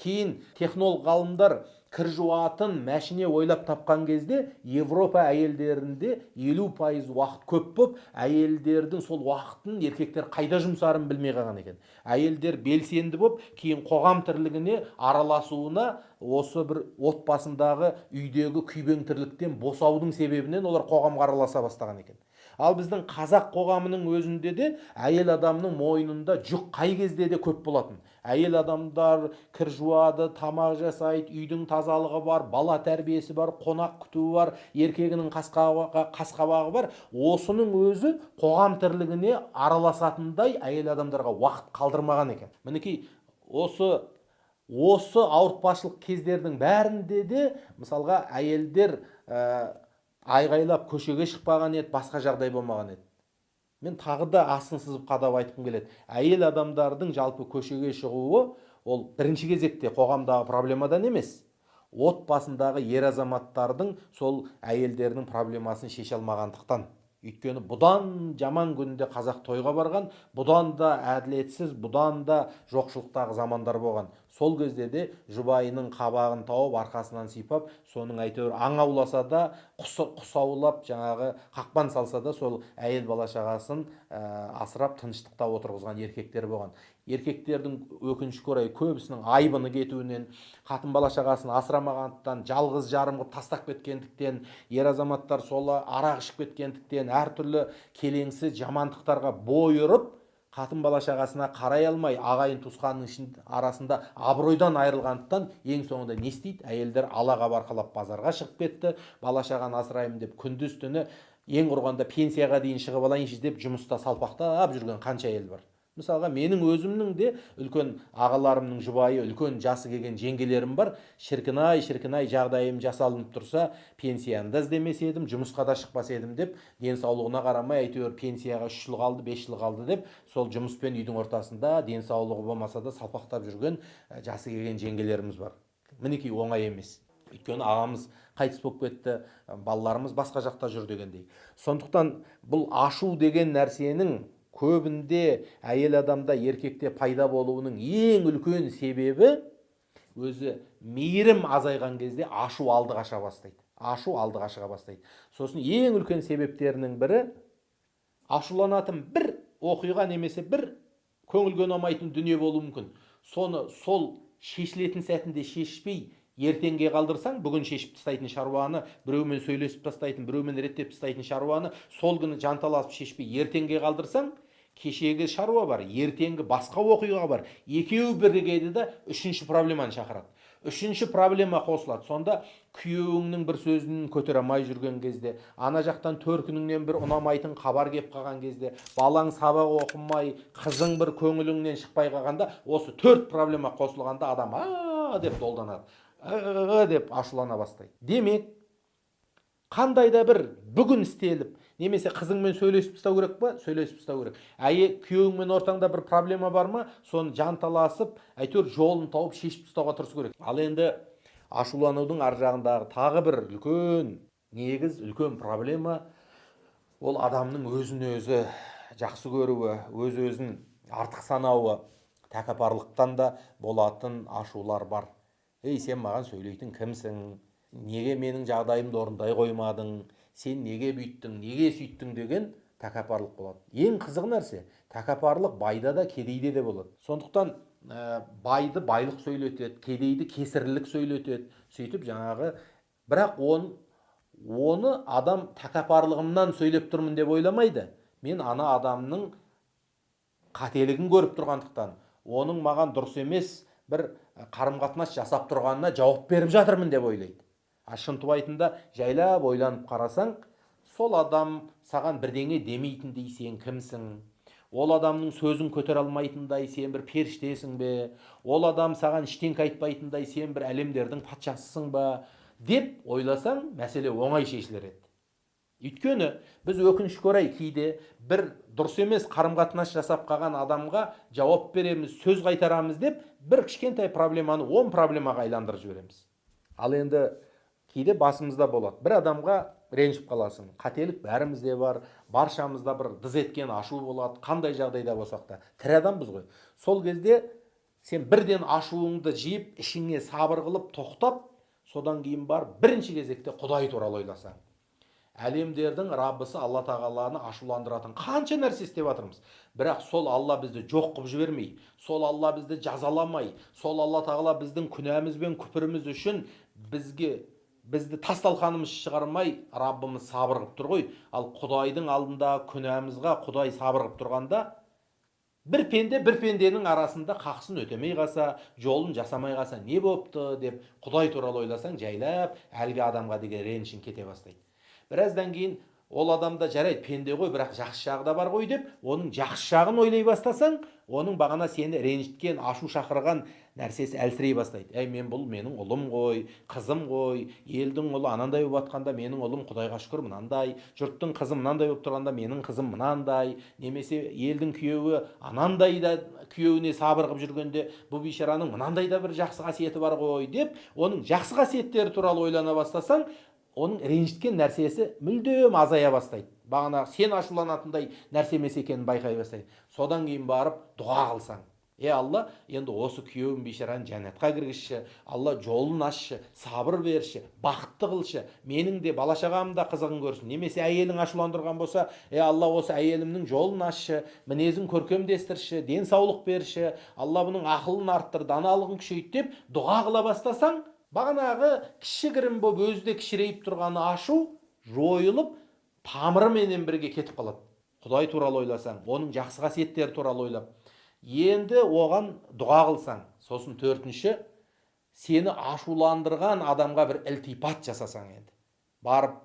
Кейін технолог ғалымдар кір жуатын мәшине ойлап тапқан кезде европа әйелдерінде елу пайыз уақыт көп болып әйелдердің сол уақытын еркектер қайда жұмсарын білмей қалған екен. Әйелдер белсенді болып кейін қоғам тірлігіне араласуына осы бір отбасындағы үйдегі күйбең тірліктен босаудың себебінен олар қоғамға араласа бастаған екен. Ал біздің қазақ қоғамының өзінде де әйел адамның мойнында жүк қай кезде де көп болатын. Әйел адамдар кір жуады тамақ жасайды үйдің тазалығы бар бала тәрбиесі бар қонақ күтуі бар еркегінің қасқабағы бар. Осының өзі қоғам тірлігіне араласатындай әйел адамдарға уақыт қалдырмаған екен. Мінекей осы осы ауыртпашылық кездердің бәрінде де мысалға әйелдер ә, айғайлап көшеге шықпаған еді басқа жағдай болмаған еді. Мен тағы да астын сызып қадап айтқым келеді. Әйел адамдардың жалпы көшеге шығуы ол бірінші кезекте қоғамдағы проблемадан емес. Отбасындағы ер азаматтардың сол әйелдердің проблемасын шеше алмағандықтан. Өйткені бұдан жаман күнде қазақ тойға барған бұдан да әділетсіз бұдан да жоқшылықтағы замандар болған. Сол кезде де жұбайының қабағын тауып арқасынан сипап соның әйтеуір аң ауласа да құс, құс аулап жаңағы қақпан салса да сол әйел бала шағасын ә, асырап тыныштықта отырғызған еркектер болған. Еркектердің өкінішке орай көбісінің айбыны кетуінен қатын бала шағасын асырамағандықтан жалғыз жарым қылып тастап кеткендіктен ер азаматтар сол арақ ішіп кеткендіктен әртүрлі келеңсіз жамандықтарға бой ұрып қатын бала шағасына қарай алмай ағайын туысқанның арасында абыройдан айырылғандықтан ең соңында не істейді? Әйелдер алаға барқалап базарға шығып кетті. Бала шағаны асыраймын деп күндіз түні ең құрғанда пенсияға дейін шығып алайыншы деп жұмыста салпақтап жүрген қанша әйел бар? Мысалға менің өзімнің де үлкен ағаларымның жұбайы үлкен жасы келген жеңгелерім бар. Шіркін ай шіркін ай жағдайым жасалынып тұрса пенсияны да іздемес едім жұмысқа да шықпас едім деп денсаулығына қарамай әйтеуір пенсияға үш жыл қалды бес жыл қалды деп сол жұмыс пен үйдің ортасында денсаулығы болмаса да салпақтап жүрген жасы келген жеңгелеріміз бар. Мінекей оңай емес. Өйткені ағамыз қайтыс болып кетті балаларымыз басқа жақта жүр дегендей. Сондықтан бұл ашу деген нәрсенің көбінде әйел адамда еркекте пайда болуының ең үлкен себебі өзі мейірім азайған кезде ашу алды қаша бастайды. Ашу алды қаша бастайды. Сосын ең үлкен себептерінің бірі ашуланатын бір оқиға немесе бір көңілге ұнамайтын дүние болуы мүмкін. Соны сол шешілетін сәтінде шешпей ертеңге қалдырсаң бүгін шешіп тастайтын шаруаны біреумен сөйлесіп тастайтын біреумен реттеп тастайтын шаруаны сол күні жанталасып шешпей ертеңге қалдырсаң кешегі шаруа бар ертеңгі басқа оқиға бар. Екеуі бірігеді да үшінші проблеманы шақырады. Үшінші проблема қосылады. Сонда күйеуіңнің бір сөзін көтере алмай жүрген кезде ана жақтан төркініңнен бір ұнамайтын хабар кеп қалған кезде балаң сабақ оқымай қызың бір көңіліңнен шықпай қалғанда осы төрт проблема қосылғанда адам а деп долданады. Деп ашулана бастайды. Демек қандай да бір бүгін істеліп немесе қызыңмен сөйлесіп тастау керек па? Сөйлесіп тастау керек. Әйел күйеуіңмен ортаңда бір проблема бар ма? Соны жанталасып әйтеуір жолын тауып шешіп тастауға тырысу керек. Ал енді ашуланудың ар жағындағы тағы бір үлкен негіз үлкен проблема ол адамның өзін өзі жақсы көруі өз өзін артық санауы. Тәкаппарлықтан да болатын ашулар бар. Ей сен маған сөйлейтін кімсің? Неге менің жағдайымды орындай қоймадың? Сен неге бүйттің неге сүйттің деген тәкаппарлық болады. Ең қызық нәрсе тәкаппарлық байда да кедейде де болады. Сондықтан ә, байды байлық сөйлетеді кедейді кесірлік сөйлетеді. Сөйтіп жаңағы бірақ он, оны адам тәкаппарлығымнан сөйлеп тұрмын деп ойламайды. Мен ана адамның қателігін көріп тұрғандықтан оның маған дұрыс емес бір қарым қатынас жасап тұрғанына жауап беріп жатырмын деп ойлайды. А шынтуайтында жайлап ойланып қарасаң сол адам саған бірдеңе демейтіндей сен кімсің? Ол адамның сөзін көтере алмайтындай сен бір періштесің бе? Ол адам саған ештеңке айтпайтындай сен бір әлемдердің патшасысың ба? Деп ойласаң мәселе оңай шешілер еді. Өйткені біз өкінішке орай кейде бір дұрыс емес қарым қатынас жасап қалған адамға жауап береміз сөз қайтарамыз деп бір кішкентай проблеманы он проблемаға айландырып жібереміз. Ал енді кейде басымызда болады. бір адамға ренжіп қаласың. Қателік бәрімізде бар баршамызда бір дыз еткен ашу болады қандай жағдайда болсақ та. Тірі адамбыз ғой. Сол кезде сен бірден ашуыңды жиып ішіңе сабыр қылып тоқтап содан кейін барып бірінші кезекте құдай туралы ойласаң әлемдердің раббысы алла тағаланы ашуландыратын қанша нәрсе істеп жатырмыз. Бірақ сол алла бізді жоқ қылып жібермей сол алла бізді жазаламай сол алла тағала біздің күнәміз бен күпіріміз үшін бізге бізді тас талқанымыз шығармай раббымыз сабыр қылып тұр ғой. Ал құдайдың алдында күнәмізға құдай сабыр қылып тұрғанда бір пенде бір пенденің арасында қақсын өтемей қалса жолын жасамай қалса не болыпты деп құдай туралы ойласаң жайлап әлгі адамға деген ренішің кете бастайды. Біраздан кейін ол адамда жарайды пенде ғой бірақ жақсы жағы да бар ғой деп оның жақсы жағын ойлай бастасаң оның бағана сені ренжіткен ашу шақырған нәрсесі әлсірей бастайды. Әй мен бұл менің ұлым ғой қызым ғой елдің ұлы анандай болып жатқанда менің ұлым құдайға шүкір мынандай жұрттың қызы мынандай болып тұрғанда менің қызым мынандай немесе елдің күйеуі анандай да күйеуіне сабыр қылып жүргенде бұл бейшараның мынандай да бір жақсы қасиеті бар ғой деп оның жақсы қасиеттері туралы ойлана бастасаң оның ренжіткен нәрсесі мүлдем азая бастайды. Бағана сен ашуланатындай нәрсе емес екенін байқай бастайды. Содан кейін барып дұға қылсаң. Е алла енді осы күйеуім бейшараны жәннатқа кіргізші. Алла жолын ашшы сабыр берші бақытты қылшы. Менің де бала шағам да қызығын көрсін. Немесе әйелің ашуландырған болса е алла осы әйелімнің жолын ашшы мінезін көркемдестірші денсаулық берші. Алла бұның ақылын арттыр даналығын күшейт деп дұға қыла бастасаң бағанағы кішігірім болып өзі кішірейіп тұрғаны ашу жойылып тамырыменен бірге кетіп қалады. Құдай туралы ойласаң оның жақсы қасиеттері туралы ойлап. Енді оған дұға қылсаң сосын төртінші сені ашуландырған адамға бір ілтипат жасасаң енді. Барып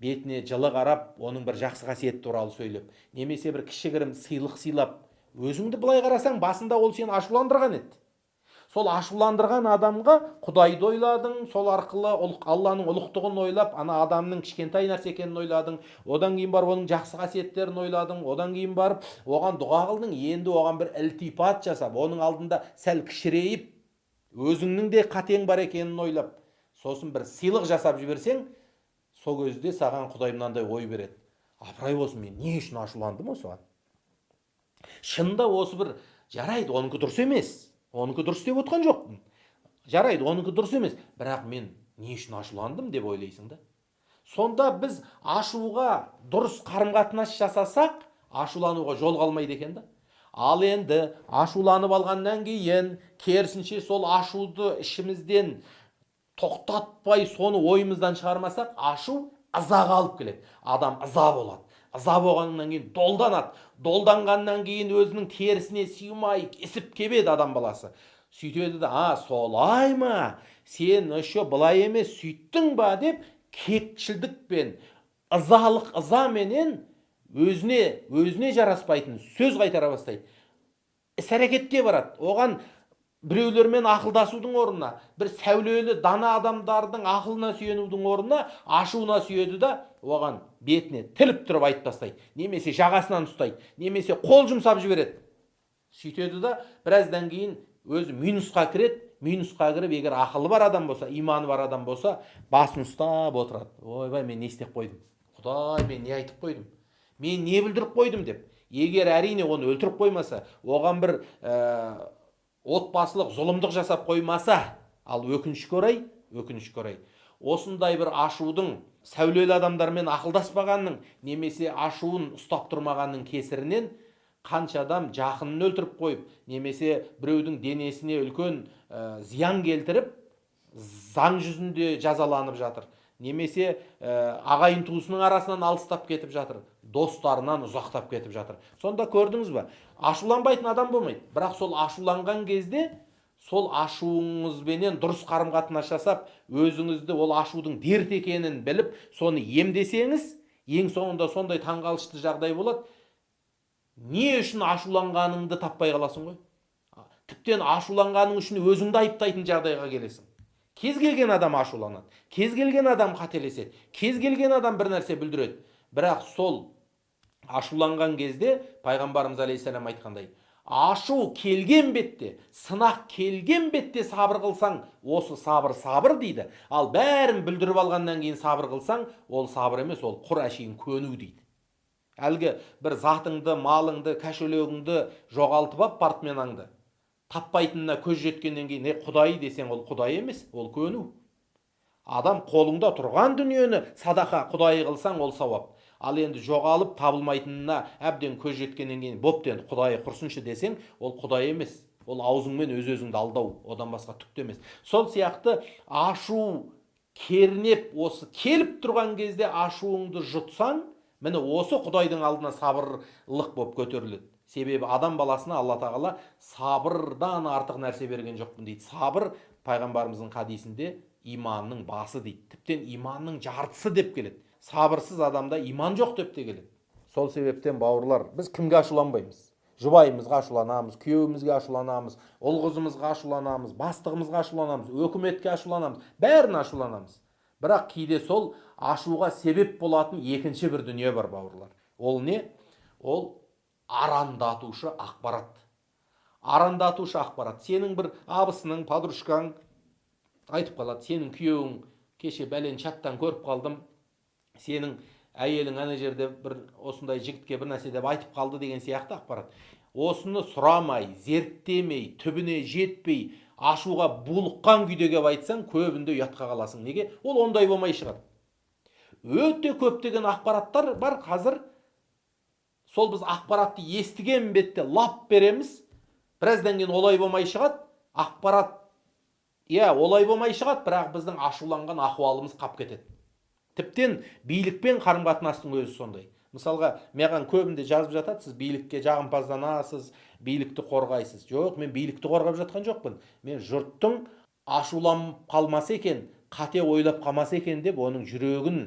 бетіне жылы қарап оның бір жақсы қасиеті туралы сөйлеп немесе бір кішігірім сыйлық сыйлап өзіңді былай қарасаң басында ол сені ашуландырған еді. Сол ашуландырған адамға құдайды ойладың сол арқылы алланың ұлықтығын ойлап ана адамның кішкентай нәрсе екенін ойладың одан кейін барып оның жақсы қасиеттерін ойладың одан кейін барып оған дұға қылдың енді оған бір ілтипат жасап оның алдында сәл кішірейіп өзіңнің де қатең бар екенін ойлап сосын бір сыйлық жасап жіберсең сол кезде саған құдай мынандай ой береді. Апырай болсын мен не үшін ашуландым осыған? Шынында осы бір жарайды оныкі дұрыс емес. Оныкі дұрыс деп отқан жоқпын жарайды оныкі дұрыс емес бірақ мен не үшін ашуландым деп ойлайсың да сонда біз ашуға дұрыс қарым қатынас жасасақ ашулануға жол қалмайды екен да ал енді ашуланып алғаннан кейін керісінше сол ашуды ішімізден тоқтатпай соны ойымыздан шығармасақ ашу ызаға алып келеді адам ыза болады ыза болғаннан кейін долданады долданғаннан кейін өзінің терісіне сыймай ісіп кебеді адам баласы. Сөйтеді да а солай ма? Сен еще былай емес сөйттің ба? деп кекшілдікпен ызалық ызаменен өзіне өзіне жараспайтын сөз қайтара бастайды. Іс әрекетке барады. Оған біреулермен ақылдасудың орнына бір сәулелі дана адамдардың ақылына сүйенудің орнына ашуына сүйеді да оған бетіне тіліп тұрып айтып тастайды. Немесе жағасынан ұстайды немесе қол жұмсап жібереді. Сөйтеді да біраздан кейін өзі минусқа кіреді. Минусқа кіріп егер ақылы бар адам болса иманы бар адам болса басын ұстап отырады. Ойбай мен не істеп қойдым? Құдай мен не айтып қойдым? Мен не бүлдіріп қойдым? деп. Егер әрине оны өлтіріп қоймаса оған бір ә, отбасылық зұлымдық жасап қоймаса ал өкінішке орай өкінішке орай осындай бір ашудың сәулелі адамдармен ақылдаспағанның немесе ашуын ұстап тұрмағанның кесірінен қанша адам жақынын өлтіріп қойып немесе біреудің денесіне үлкен ә, зиян келтіріп заң жүзінде жазаланып жатыр. Немесе ә, ағайын туысының арасынан алыстап кетіп жатыр достарынан ұзақтап кетіп жатыр. Сонда көрдіңіз ба ашуланбайтын адам болмайды. Бірақ сол ашуланған кезде сол ашуыңызбенен дұрыс қарым қатынас жасап өзіңізді ол ашудың дерт екенін біліп соны емдесеңіз ең соңында сондай таңғалышты жағдай болады. Не үшін ашуланғаныңды таппай қаласың ғой? Тіптен ашуланғаның үшін өзіңді айыптайтын жағдайға келесің. Кез келген адам ашуланады. Кез келген адам қателеседі. Кез келген адам бір нәрсе бүлдіреді. Бірақ сол ашуланған кезде пайғамбарымыз алейхисалам айтқандай ашу келген бетте сынақ келген бетте сабыр қылсаң осы сабыр сабыр дейді. Ал бәрін бүлдіріп алғаннан кейін сабыр қылсаң ол сабыр емес ол құр әшейін көну дейді әлгі бір затыңды малыңды кәшелегіңді жоғалтып алып портменаңды таппайтынына көз жеткеннен кейін е құдай десең ол құдай емес ол көну. Адам қолыңда тұрған дүниені садақа құдай қылсаң ол сауап. Ал енді жоғалып табылмайтынына әбден көз жеткеннен кейін бопты енді құдай құрсыншы десең ол құдай емес. Ол аузыңмен өз өзіңді алдау одан басқа түк емес. Сол сияқты ашу кернеп осы келіп тұрған кезде ашуыңды жұтсаң міне осы құдайдың алдына сабырлық болып көтеріледі. Себебі адам баласына алла тағала сабырдан артық нәрсе берген жоқпын дейді. Сабыр пайғамбарымыздың хадисінде иманның басы дейді. Тіптен иманның жартысы деп келеді. Сабырсыз адамда иман жоқ деп те келеді сол себептен бауырлар біз кімге ашуланбаймыз жұбайымызға ашуланамыз күйеуімізге ашуланамыз ұл қызымызға ашуланамыз бастығымызға ашуланамыз өкіметке ашуланамыз бәріне ашуланамыз бірақ кейде сол ашуға себеп болатын екінші бір дүние бар бауырлар ол не ол арандатушы ақпарат арандатушы ақпарат сенің бір абысының подружкаң айтып қалады сенің күйеуің кеше бәлен чаттан көріп қалдым сенің әйелің ана жерде бір осындай жігітке бір нәрсе деп айтып қалды деген сияқты ақпарат. Осыны сұрамай зерттемей түбіне жетпей ашуға булыққан күйде келіп айтсаң көбінде ұятқа қаласың. Неге? Ол ондай болмай шығады өте көптеген ақпараттар бар қазір. Сол біз ақпаратты естіген бетте лап береміз. Біраздан кейін олай болмай шығады. Ақпарат иә олай болмай шығады бірақ біздің ашуланған ахуалымыз қап кетеді. Тіптен билікпен қарым қатынастың өзі сондай. Мысалға маған көбінде жазып жатады сіз билікке жағымпазданасыз билікті қорғайсыз. Жоқ мен билікті қорғап жатқан жоқпын. Мен жұрттың ашуланып қалмаса екен қате ойлап қалмаса екен деп оның жүрегін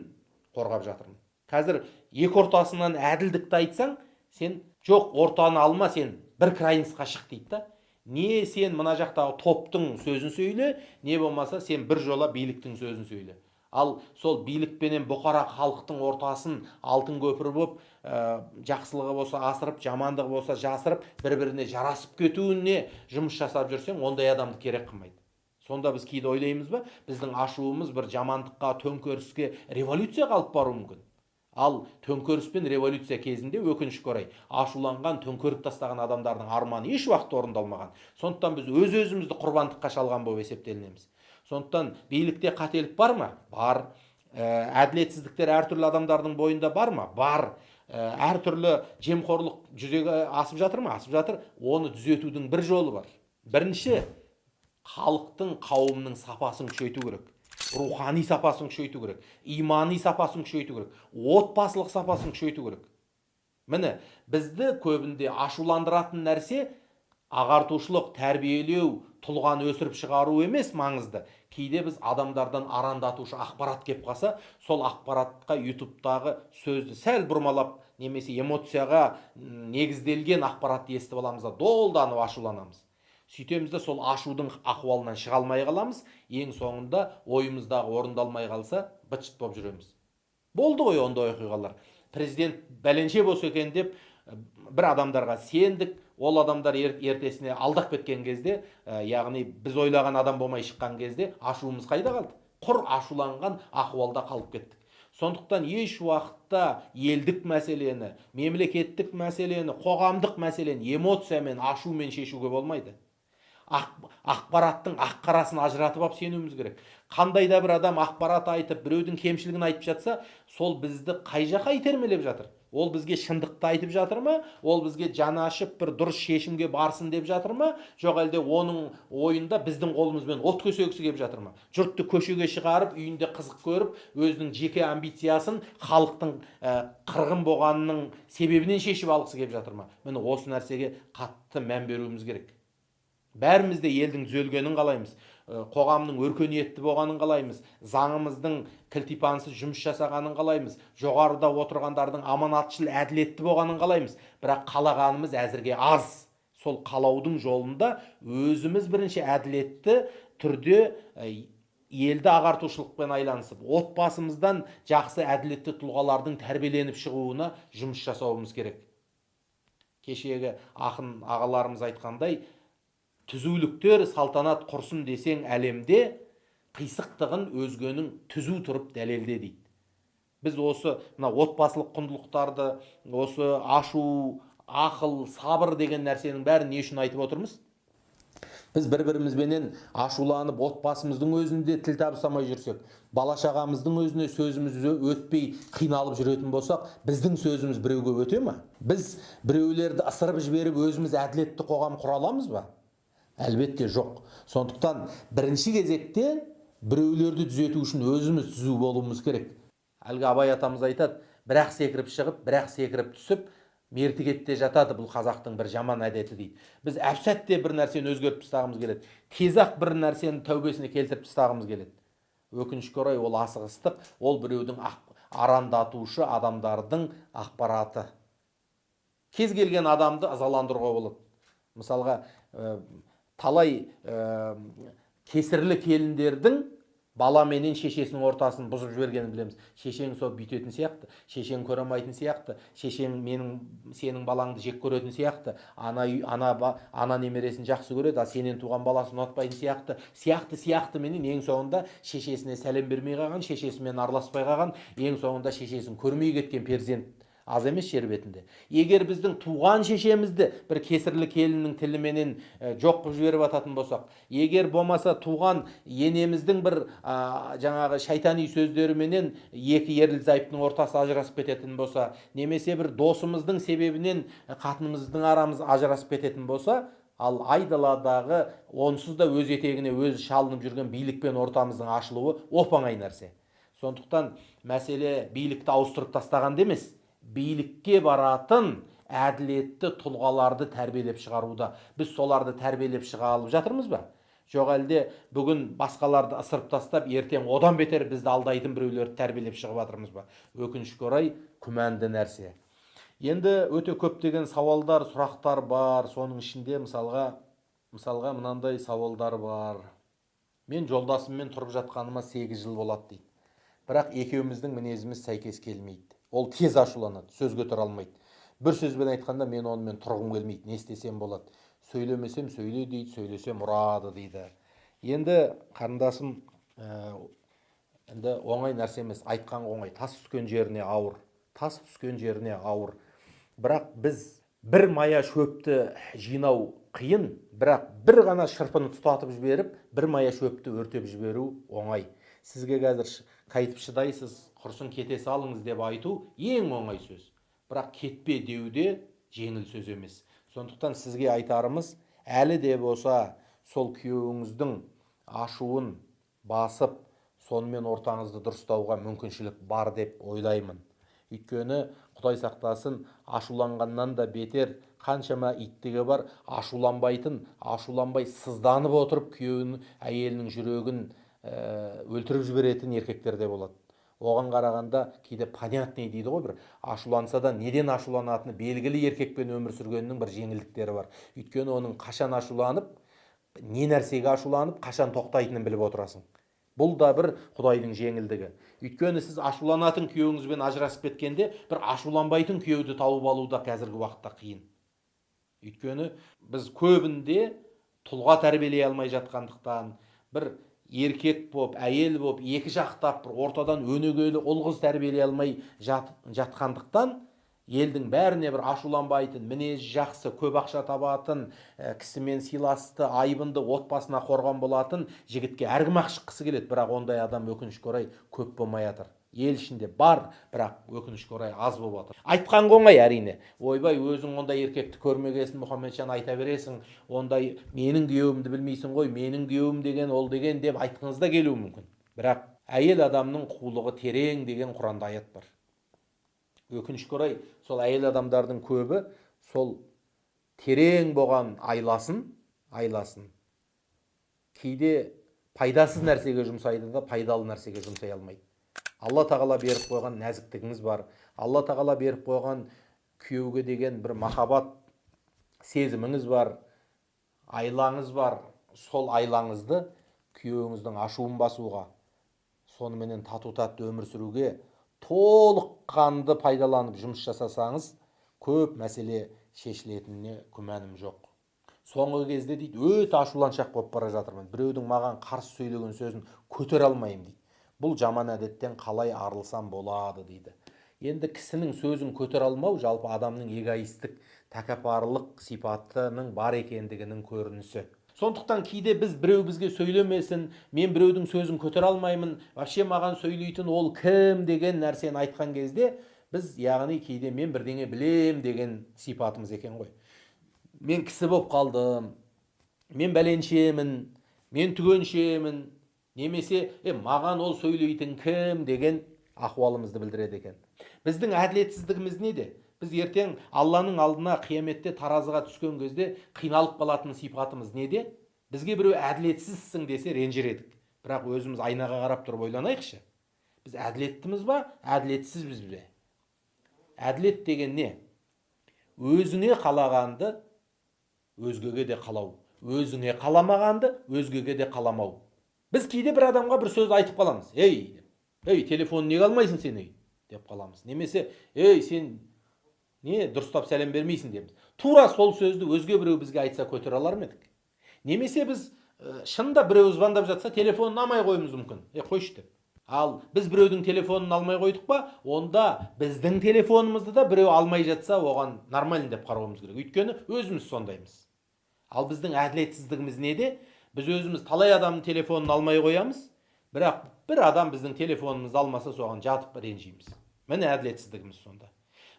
қорғап жатырмын. Қазір екі ортасынан әділдікті айтсаң сен жоқ ортаны алма сен бір крайностьқа шық дейді да. Не сен мына жақтағы топтың сөзін сөйле не болмаса сен бір жола биліктің сөзін сөйле. Ал сол билікпенен бұқара халықтың ортасын алтын көпір болып ә, жақсылығы болса асырып жамандығы болса жасырып бір біріне жарасып кетуіне жұмыс жасап жүрсең ондай адамды керек қылмайды. Сонда біз кейде ойлаймыз ба біздің ашуымыз бір жамандыққа төңкеріске революцияға алып баруы мүмкін. Ал төңкеріс пен революция кезінде өкінішке орай ашуланған төңкеріп тастаған адамдардың арманы еш уақытта орындалмаған. Сондықтан біз өз өзімізді құрбандыққа шалған болып есептелінеміз. Сондықтан билікте қателік бар ма? Бар. Ә, әділетсіздіктер әртүрлі адамдардың бойында бар ма? Бар. Ә, әртүрлі жемқорлық жүзеге асып жатыр ма? Асып жатыр. Оны түзетудің бір жолы бар. Бірінші халықтың қауымның сапасын күшейту керек. Рухани сапасын күшейту керек. Имани сапасын күшейту керек. Отбасылық сапасын күшейту керек. Міне бізді көбінде ашуландыратын нәрсе ағартушылық тәрбиелеу тұлғаны өсіріп шығару емес маңызды. Кейде біз адамдардан арандатушы ақпарат кеп қалса сол ақпаратқа ютубтағы сөзді сәл бұрмалап немесе эмоцияға негізделген ақпаратты естіп аламыз да долданып ашуланамыз. Сөйтеміз де сол ашудың ахуалынан шыға алмай қаламыз. Ең соңында ойымыздағы орындалмай қалса быт шыт болып жүреміз. Болды ғой ондай оқиғалар. Президент бәленше болса екен деп бір адамдарға сендік ол адамдар ертесіне алдап кеткен кезде яғни біз ойлаған адам болмай шыққан кезде ашуымыз қайда қалды? Құр ашуланған ахуалда қалып кеттік. Сондықтан еш уақытта елдік мәселені мемлекеттік мәселені қоғамдық мәселені эмоциямен ашумен шешуге болмайды. Ақпараттың ақ қарасын ажыратып алып сенуіміз керек. Қандай да бір адам ақпарат айтып біреудің кемшілігін айтып жатса сол бізді қай жаққа итермелеп жатыр? Ол бізге шындықты айтып жатыр ма? Ол бізге жаны ашып бір дұрыс шешімге барсын деп жатыр ма? Жоқ әлде оның ойында біздің қолымызбен от көсегісі келіп жатыр ма? Жұртты көшеге шығарып үйінде қызық көріп өзінің жеке амбициясын халықтың ә, қырғын болғанының себебінен шешіп алғысы келіп жатыр ма? Міне осы нәрсеге қатты мән беруіміз керек. Бәріміз де елдің түзелгенін қалаймыз. Қоғамның өркениетті болғанын қалаймыз. Заңымыздың кілтипансыз жұмыс жасағанын қалаймыз. Жоғарыда отырғандардың аманатшыл әділетті болғанын қалаймыз. Бірақ қалағанымыз әзірге аз. Сол қалаудың жолында өзіміз бірінші әділетті түрде елді ағартушылықпен айланысып отбасымыздан жақсы әділетті тұлғалардың тәрбиеленіп шығуына жұмыс жасауымыз керек. Кешегі ақын ағаларымыз айтқандай түзуліктер салтанат құрсын десең әлемде қисықтығын өзгенің түзу тұрып дәлелде дейді. Біз осы мына отбасылық құндылықтарды осы ашу ақыл сабыр деген нәрсенің бәрін не үшін айтып отырмыз? Біз бір бірімізбенен ашуланып отбасымыздың өзінде тіл табыстамай жүрсек бала шағамыздың өзіне сөзіміз өтпей қиналып жүретін болсақ біздің сөзіміз біреуге өте ма біз біреулерді ысырып жіберіп өзіміз әділетті қоғам құра аламыз ба? Әлбетте жоқ. Сондықтан бірінші кезекте біреулерді түзету үшін өзіміз түзу болуымыз керек. Әлгі абай атамыз айтады бірақ секіріп шығып бірақ секіріп түсіп мертігетте жатады бұл қазақтың бір жаман әдеті дейді. Біз әп сәтте бір нәрсені өзгертіп тастағымыз келеді. Тез ақ бір нәрсені тәубесіне келтіріп тастағымыз келеді. Өкінішке орай ол асығыстық ол біреудің арандатушы адамдардың ақпараты. Кез келген адамды ызаландыруға болады. Мысалға талай ә, кесірлі келіндердің бала менен шешесінің ортасын бұзып жібергенін білеміз. Шешең сол бүйтетін сияқты шешең көре алмайтын сияқты шешең менің сенің балаңды жек көретін сияқты ана ана ана немересін жақсы көреді ал сенен туған баласын ұнатпайтын сияқты сияқты сияқты менен ең соңында шешесіне сәлем бермей қалған шешесімен араласпай қалған ең соңында шешесін көрмей кеткен перзент аз емес жер бетінде. Егер біздің туған шешемізді бір кесірлі келіннің тіліменен жоқ қылып жіберіп жататын болсақ егер болмаса туған енеміздің бір ә, жаңағы шайтани сөздеріменен екі ерлі зайыптың ортасы ажырасып кететін болса немесе бір досымыздың себебінен қатынымыздың арамыз ажырасып кететін болса ал айдаладағы онсыз да өз етегіне өзі шалынып жүрген билікпен ортамыздың ашылуы оп оңай нәрсе. Сондықтан мәселе билікті ауыстырып тастағанда емес. Билікке баратын әділетті тұлғаларды тәрбиелеп шығаруда. Біз соларды тәрбиелеп шыға алып жатырмыз ба? Жоқ әлде бүгін басқаларды ысырып тастап ертең одан бетер бізді алдайтын біреулерді тәрбиелеп шығып жатырмыз ба? Өкінішке орай күмәнді нәрсе. Енді өте көптеген сауалдар сұрақтар бар. Соның ішінде мысалға мысалға мынандай сауалдар бар. Мен жолдасыммен тұрып жатқаныма сегіз жыл болады дейді. Бірақ екеуміздің мінезіміз сәйкес келмейді. Ол тез ашуланады сөзге тұра алмайды. Бір сөзбен айтқанда мен онымен тұрғым келмейді не істесем болады. Сөйлемесем сөйле дейді сөйлесем ұрады дейді. Енді қарындасым ә, енді оңай нәрсе емес айтқан оңай. Тас түскен жеріне ауыр тас түскен жеріне ауыр. Бірақ біз бір мая шөпті жинау қиын бірақ бір ғана шырпыны тұтатып жіберіп бір мая шөпті өртеп жіберу оңай. Сізге қазір қайтіп шыдайсыз құрсын кете салыңыз деп айту ең оңай сөз. Бірақ кетпе деу де жеңіл сөз емес. Сондықтан сізге айтарымыз әлі де болса сол күйеуіңіздің ашуын басып сонымен ортаңызды дұрыстауға мүмкіншілік бар деп ойлаймын. Өйткені құдай сақтасын ашуланғаннан да бетер қаншама иттігі бар ашуланбайтын ашуланбай сызданып отырып күйеуінің әйелінің жүрегін өлтіріп жіберетін еркектер де болады. Оған қарағанда кейде понятный дейді ғой бір. Ашуланса да неден ашуланатыны белгілі еркекпен өмір сүргеннің бір жеңілдіктері бар. Өйткені оның қашан ашуланып не нәрсеге ашуланып қашан тоқтайтынын біліп отырасың. Бұл да бір құдайдың жеңілдігі. Өйткені сіз ашуланатын күйеуіңізбен ажырасып кеткенде бір ашуланбайтын күйеуді тауып алу да қазіргі уақытта қиын. Өйткені біз көбінде тұлға тәрбиелей алмай жатқандықтан бір еркек боп әйел боп екі жақтап бір ортадан өнегелі ұл қыз тәрбиелей алмай жат, жатқандықтан елдің бәріне бір ашуланбайтын мінезі жақсы көп ақша табатын ә, кісімен сыйласты айбынды отбасына қорған болатын жігітке әркім ақ шыққысы келеді. Бірақ ондай адам өкінішке орай көп болмай жатыр ел ішінде бар бірақ өкінішке орай аз болып жатыр айтқан оңай әрине. Ойбай өзің ондай еркекті көрмегесін мұхамеджан айта бересің. Ондай менің күйеуімді білмейсің ғой менің күйеуім деген ол деген деп айтқыңыз да келуі мүмкін. Бірақ әйел адамның қулығы терең деген құранда аят бар. Өкінішке орай сол әйел адамдардың көбі сол терең болған айласын айласын. Кейде пайдасыз нәрсеге жұмсайды да пайдалы нәрсеге жұмсай алмайды. Алла тағала беріп қойған нәзіктігіңіз бар. Алла тағала беріп қойған күйеуге деген бір махаббат сезіміңіз бар айлаңыз бар. Сол айлаңызды күйеуіңіздің ашуын басуға соныменен тату тәтті өмір сүруге толыққанды пайдаланып жұмыс жасасаңыз көп мәселе шешілетініне күмәнім жоқ. Соңғы кезде дейді өте ашуланшақ болып бара жатырмын. Біреудің маған қарсы сөйлеген сөзін көтере алмаймын дейді. Бұл жаман әдеттен қалай арылсам болады дейді. Енді кісінің сөзін көтере алмау жалпы адамның эгоистік тәкаппарлық сипатының бар екендігінің көрінісі. Сондықтан кейде біз біреу бізге сөйлемесін мен біреудің сөзін көтере алмаймын вообще маған сөйлейтін ол кім деген нәрсені айтқан кезде біз яғни кейде мен бірдеңе білем деген сипатымыз екен ғой. Мен кісі болып қалдым мен бәленшемін мен түгеншемін немесе е маған ол сөйлейтін кім? деген ахуалымызды білдіреді екен. Біздің әділетсіздігіміз неде? Біз ертең алланың алдына қияметте таразыға түскен кезде қиналып қалатын сипатымыз неде? Бізге біреу әділетсізсің десе ренжір едік. Бірақ өзіміз айнаға қарап тұрып ойланайықшы. Біз әділеттіміз ба? Әділетсізбіз бе? Әділет деген не? Өзіңе қалағанды өзгеге де қалау. Өзіңе қаламағанды өзгеге де қаламау. Біз кейде бір адамға бір сөз айтып қаламыз. Ей ей телефонын неге алмайсың сен ей деп қаламыз. Немесе ей сен не дұрыстап сәлем бермейсің дейміз тура сол сөзді өзге біреу бізге айтса көтере алар ма едік? Немесе біз ә, шынында біреу звондап жатса телефонын алмай қоюымыз мүмкін. Е қойшы деп. Ал біз біреудің телефонын алмай қойдық па онда біздің телефонымызды да біреу алмай жатса оған нормально деп қарауымыз керек. Өйткені өзіміз сондаймыз. Ал біздің әділетсіздігіміз неде? Біз өзіміз талай адамның телефонын алмай қоямыз бірақ бір адам біздің телефонымызды алмаса соған жатып ренжиміз міне әділетсіздігіміз сонда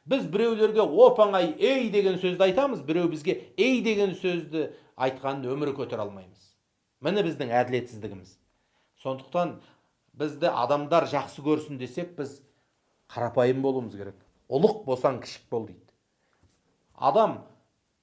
біз біреулерге оп оңай ей деген сөзді айтамыз біреу бізге ей деген сөзді айтқанын өмірі көтере алмаймыз міне біздің әділетсіздігіміз сондықтан бізді адамдар жақсы көрсін десек біз қарапайым болуымыз керек ұлық болсаң кішік бол дейді адам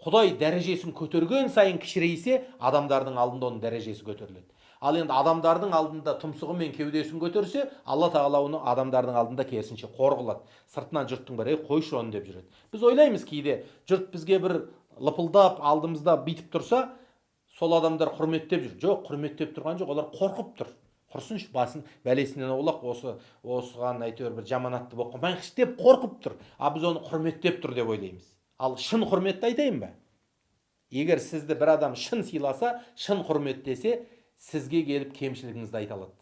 құдай дәрежесін көтерген сайын кішірейсе адамдардың алдында оның дәрежесі көтеріледі. Ал енді адамдардың алдында тұмсығы мен кеудесін көтерсе алла тағала оны адамдардың алдында керісінше қор қылады. Сыртынан жұрттың бәрі қойшы оны деп жүреді. Біз ойлаймыз кейде жұрт бізге бір лыпылдап алдымызда бүйтіп тұрса сол адамдар құрметтеп жүр. Жоқ құрметтеп тұрған жоқ олар қорқып тұр. Құрсыншы басын бәлесінен аулақ осы осыған әйтеуір бір жаманатты болып қалмайықшы деп қорқып тұр. А біз оны құрметтеп тұр деп ойлаймыз. Ал шын құрметті айтайын ба? Егер сізді бір адам шын сыйласа шын құрметтесе сізге келіп кемшілігіңізді айта алады.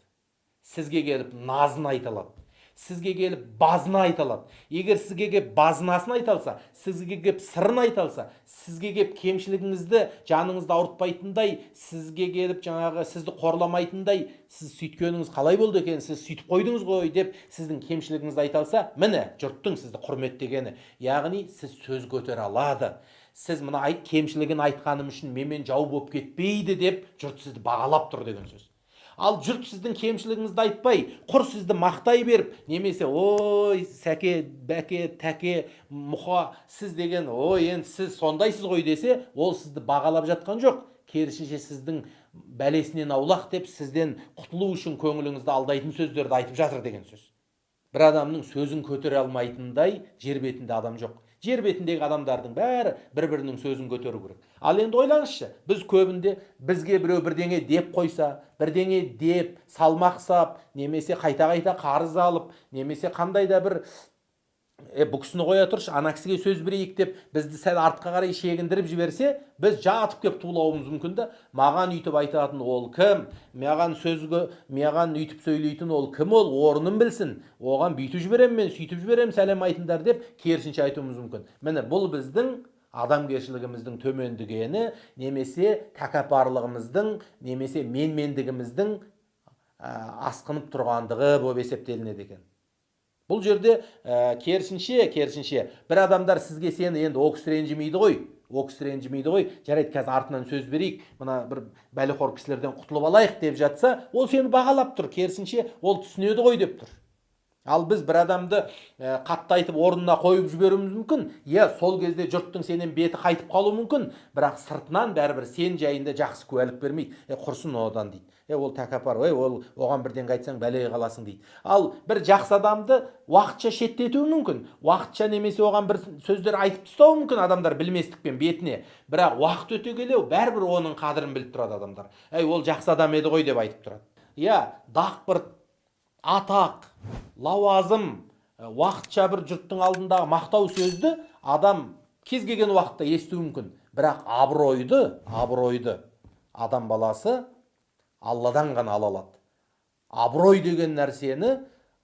Сізге келіп назын айта алады. Сізге келіп базына айта алады егер сізге келіп базынасын айта алса сізге келіп сырын айта алса сізге келіп кемшілігіңізді жаныңызды ауыртпайтындай сізге келіп жаңағы сізді қорламайтындай сіз сөйткеніңіз қалай болды екен сіз сөйтіп қойдыңыз ғой деп сіздің кемшілігіңізді айта алса міне жұрттың сізді құрметтегені яғни сіз сөз көтере алады сіз мына кемшілігін айтқаным үшін менімен жау болып кетпейді деп жұрт сізді бағалап тұр деген сөз ал жұрт сіздің кемшілігіңізді айтпай құр сізді мақтай беріп немесе ой сәке бәке тәке мұха сіз деген ой енді сіз сондайсыз ғой десе ол сізді бағалап жатқан жоқ. Керісінше сіздің бәлесінен аулақ деп сізден құтылу үшін көңіліңізді алдайтын сөздерді айтып жатыр деген сөз. Бір адамның сөзін көтере алмайтындай жер бетінде адам жоқ. Жер бетіндегі адамдардың бәрі бір бірінің сөзін көтеру керек. Ал енді ойлаңызшы біз көбінде бізге біреу бірдеңе деп қойса бірдеңе деп салмақ сап немесе қайта қайта қарыз алып немесе қандай да бір е бұл кісіні қоя тұршы ана кісіге сөз берейік деп бізді сәл артқа қарай шегіндіріп жіберсе біз жатып келіп тулауымыз мүмкін да маған өйтіп айтатын ол кім? Маған сөзге маған өйтіп сөйлейтін ол кім ол? Орнын білсін. Оған бүйтіп жіберемін мен сөйтіп жіберемін сәлем айтыңдар деп керісінше айтуымыз мүмкін. Міне бұл біздің адамгершілігіміздің төмендегені немесе тәкаппарлығымыздың немесе менмендігіміздің асқынып тұрғандығы болып есептелінеді екен. Бұл жерде ә, керісінше керісінше. Бір адамдар сізге сені енді ол кісі ренжімейді ғой? Ол кісі ренжімейді ғой? Жарайды қазір артынан сөз берейік. Мына бір бәлеқор кісілерден құтылып алайық деп жатса ол сені бағалап тұр. Керісінше ол түсінеді ғой деп тұр. Ал біз бір адамды ә, қатты айтып орнына қойып жіберуіміз мүмкін. Иә сол кезде жұрттың сенен беті қайтып қалуы мүмкін. Бірақ сыртынан бәрібір сен жайында жақсы куәлік бермейді. Е құрсын одан дейді. Е ол тәкаппар ой ол оған бірдеңе айтсаң бәлеге қаласың дейді. Ал бір жақсы адамды уақытша шеттетуі мүмкін. Уақытша немесе оған бір сөздер айтып тастауы мүмкін адамдар білместікпен бетіне. Бірақ уақыт өте келе бәрібір оның қадірін біліп тұрады адамдар. Әй ол жақсы адам еді ғой деп айтып тұрады. Иә дақпырт атақ лауазым уақытша бір жұрттың алдындағы мақтау сөзді адам кез келген уақытта естуі мүмкін. Бірақ абыройды абыройды адам баласы алладан ғана ала алады. Абырой деген нәрсені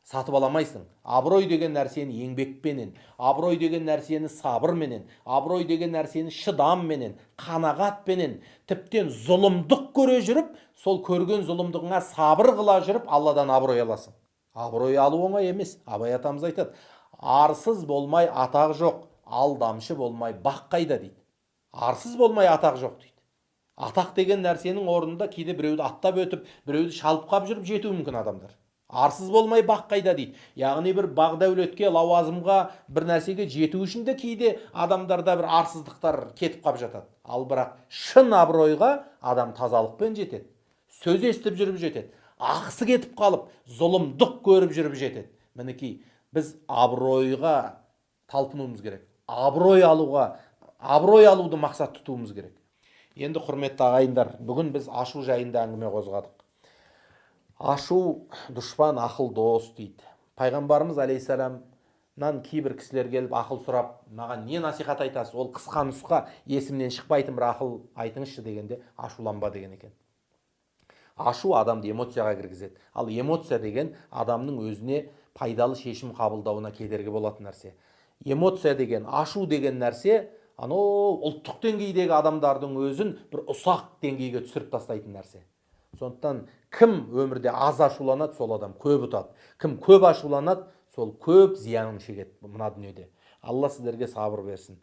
сатып ала алмайсың абырой деген нәрсені еңбекпенен абырой деген нәрсені сабырменен абырой деген нәрсені шыдамменен қанағатпенен тіптен зұлымдық көре жүріп сол көрген зұлымдығыңа сабыр қыла жүріп алладан абырой аласың. Абырой алу оңай емес абай атамыз айтады. Арсыз болмай атақ жоқ алдамшы болмай бақ қайда дейді. Арсыз болмай атақ жоқ дейді. Атақ деген нәрсенің орнында кейде біреуді аттап өтіп біреуді шалып қап жүріп жетуі мүмкін адамдар. Арсыз болмай бақ қайда дейді. Яғни бір бақ дәулетке лауазымға бір нәрсеге жету үшін де кейде адамдарда бір арсыздықтар кетіп қалып жатады. Ал бірақ шын абыройға адам тазалықпен жетеді сөз естіп жүріп жетеді ақысы кетіп қалып зұлымдық көріп жүріп жетеді. Мінекей біз абыройға талпынуымыз керек. Абырой алуға абырой алуды мақсат тұтуымыз керек. Енді құрметті ағайындар бүгін біз ашу жайында әңгіме қозғадық. Ашу дұшпан ақыл дос дейді. Пайғамбарымыз алейхисаламнан кейбір кісілер келіп ақыл сұрап маған не насихат айтасыз ол қысқа нұсқа есімнен шықпайтын бір ақыл айтыңызшы дегенде ашуланба деген екен. Ашу адамды эмоцияға кіргізеді. Ал эмоция деген адамның өзіне пайдалы шешім қабылдауына кедергі болатын нәрсе. Эмоция деген ашу деген нәрсе анау ұлттық деңгейдегі адамдардың өзін бір ұсақ деңгейге түсіріп тастайтын нәрсе. Сондықтан кім өмірде аз ашуланады сол адам көп ұтады. Кім көп ашуланады сол көп зиянын шегеді мына дүниеде. Алла сіздерге сабыр берсін.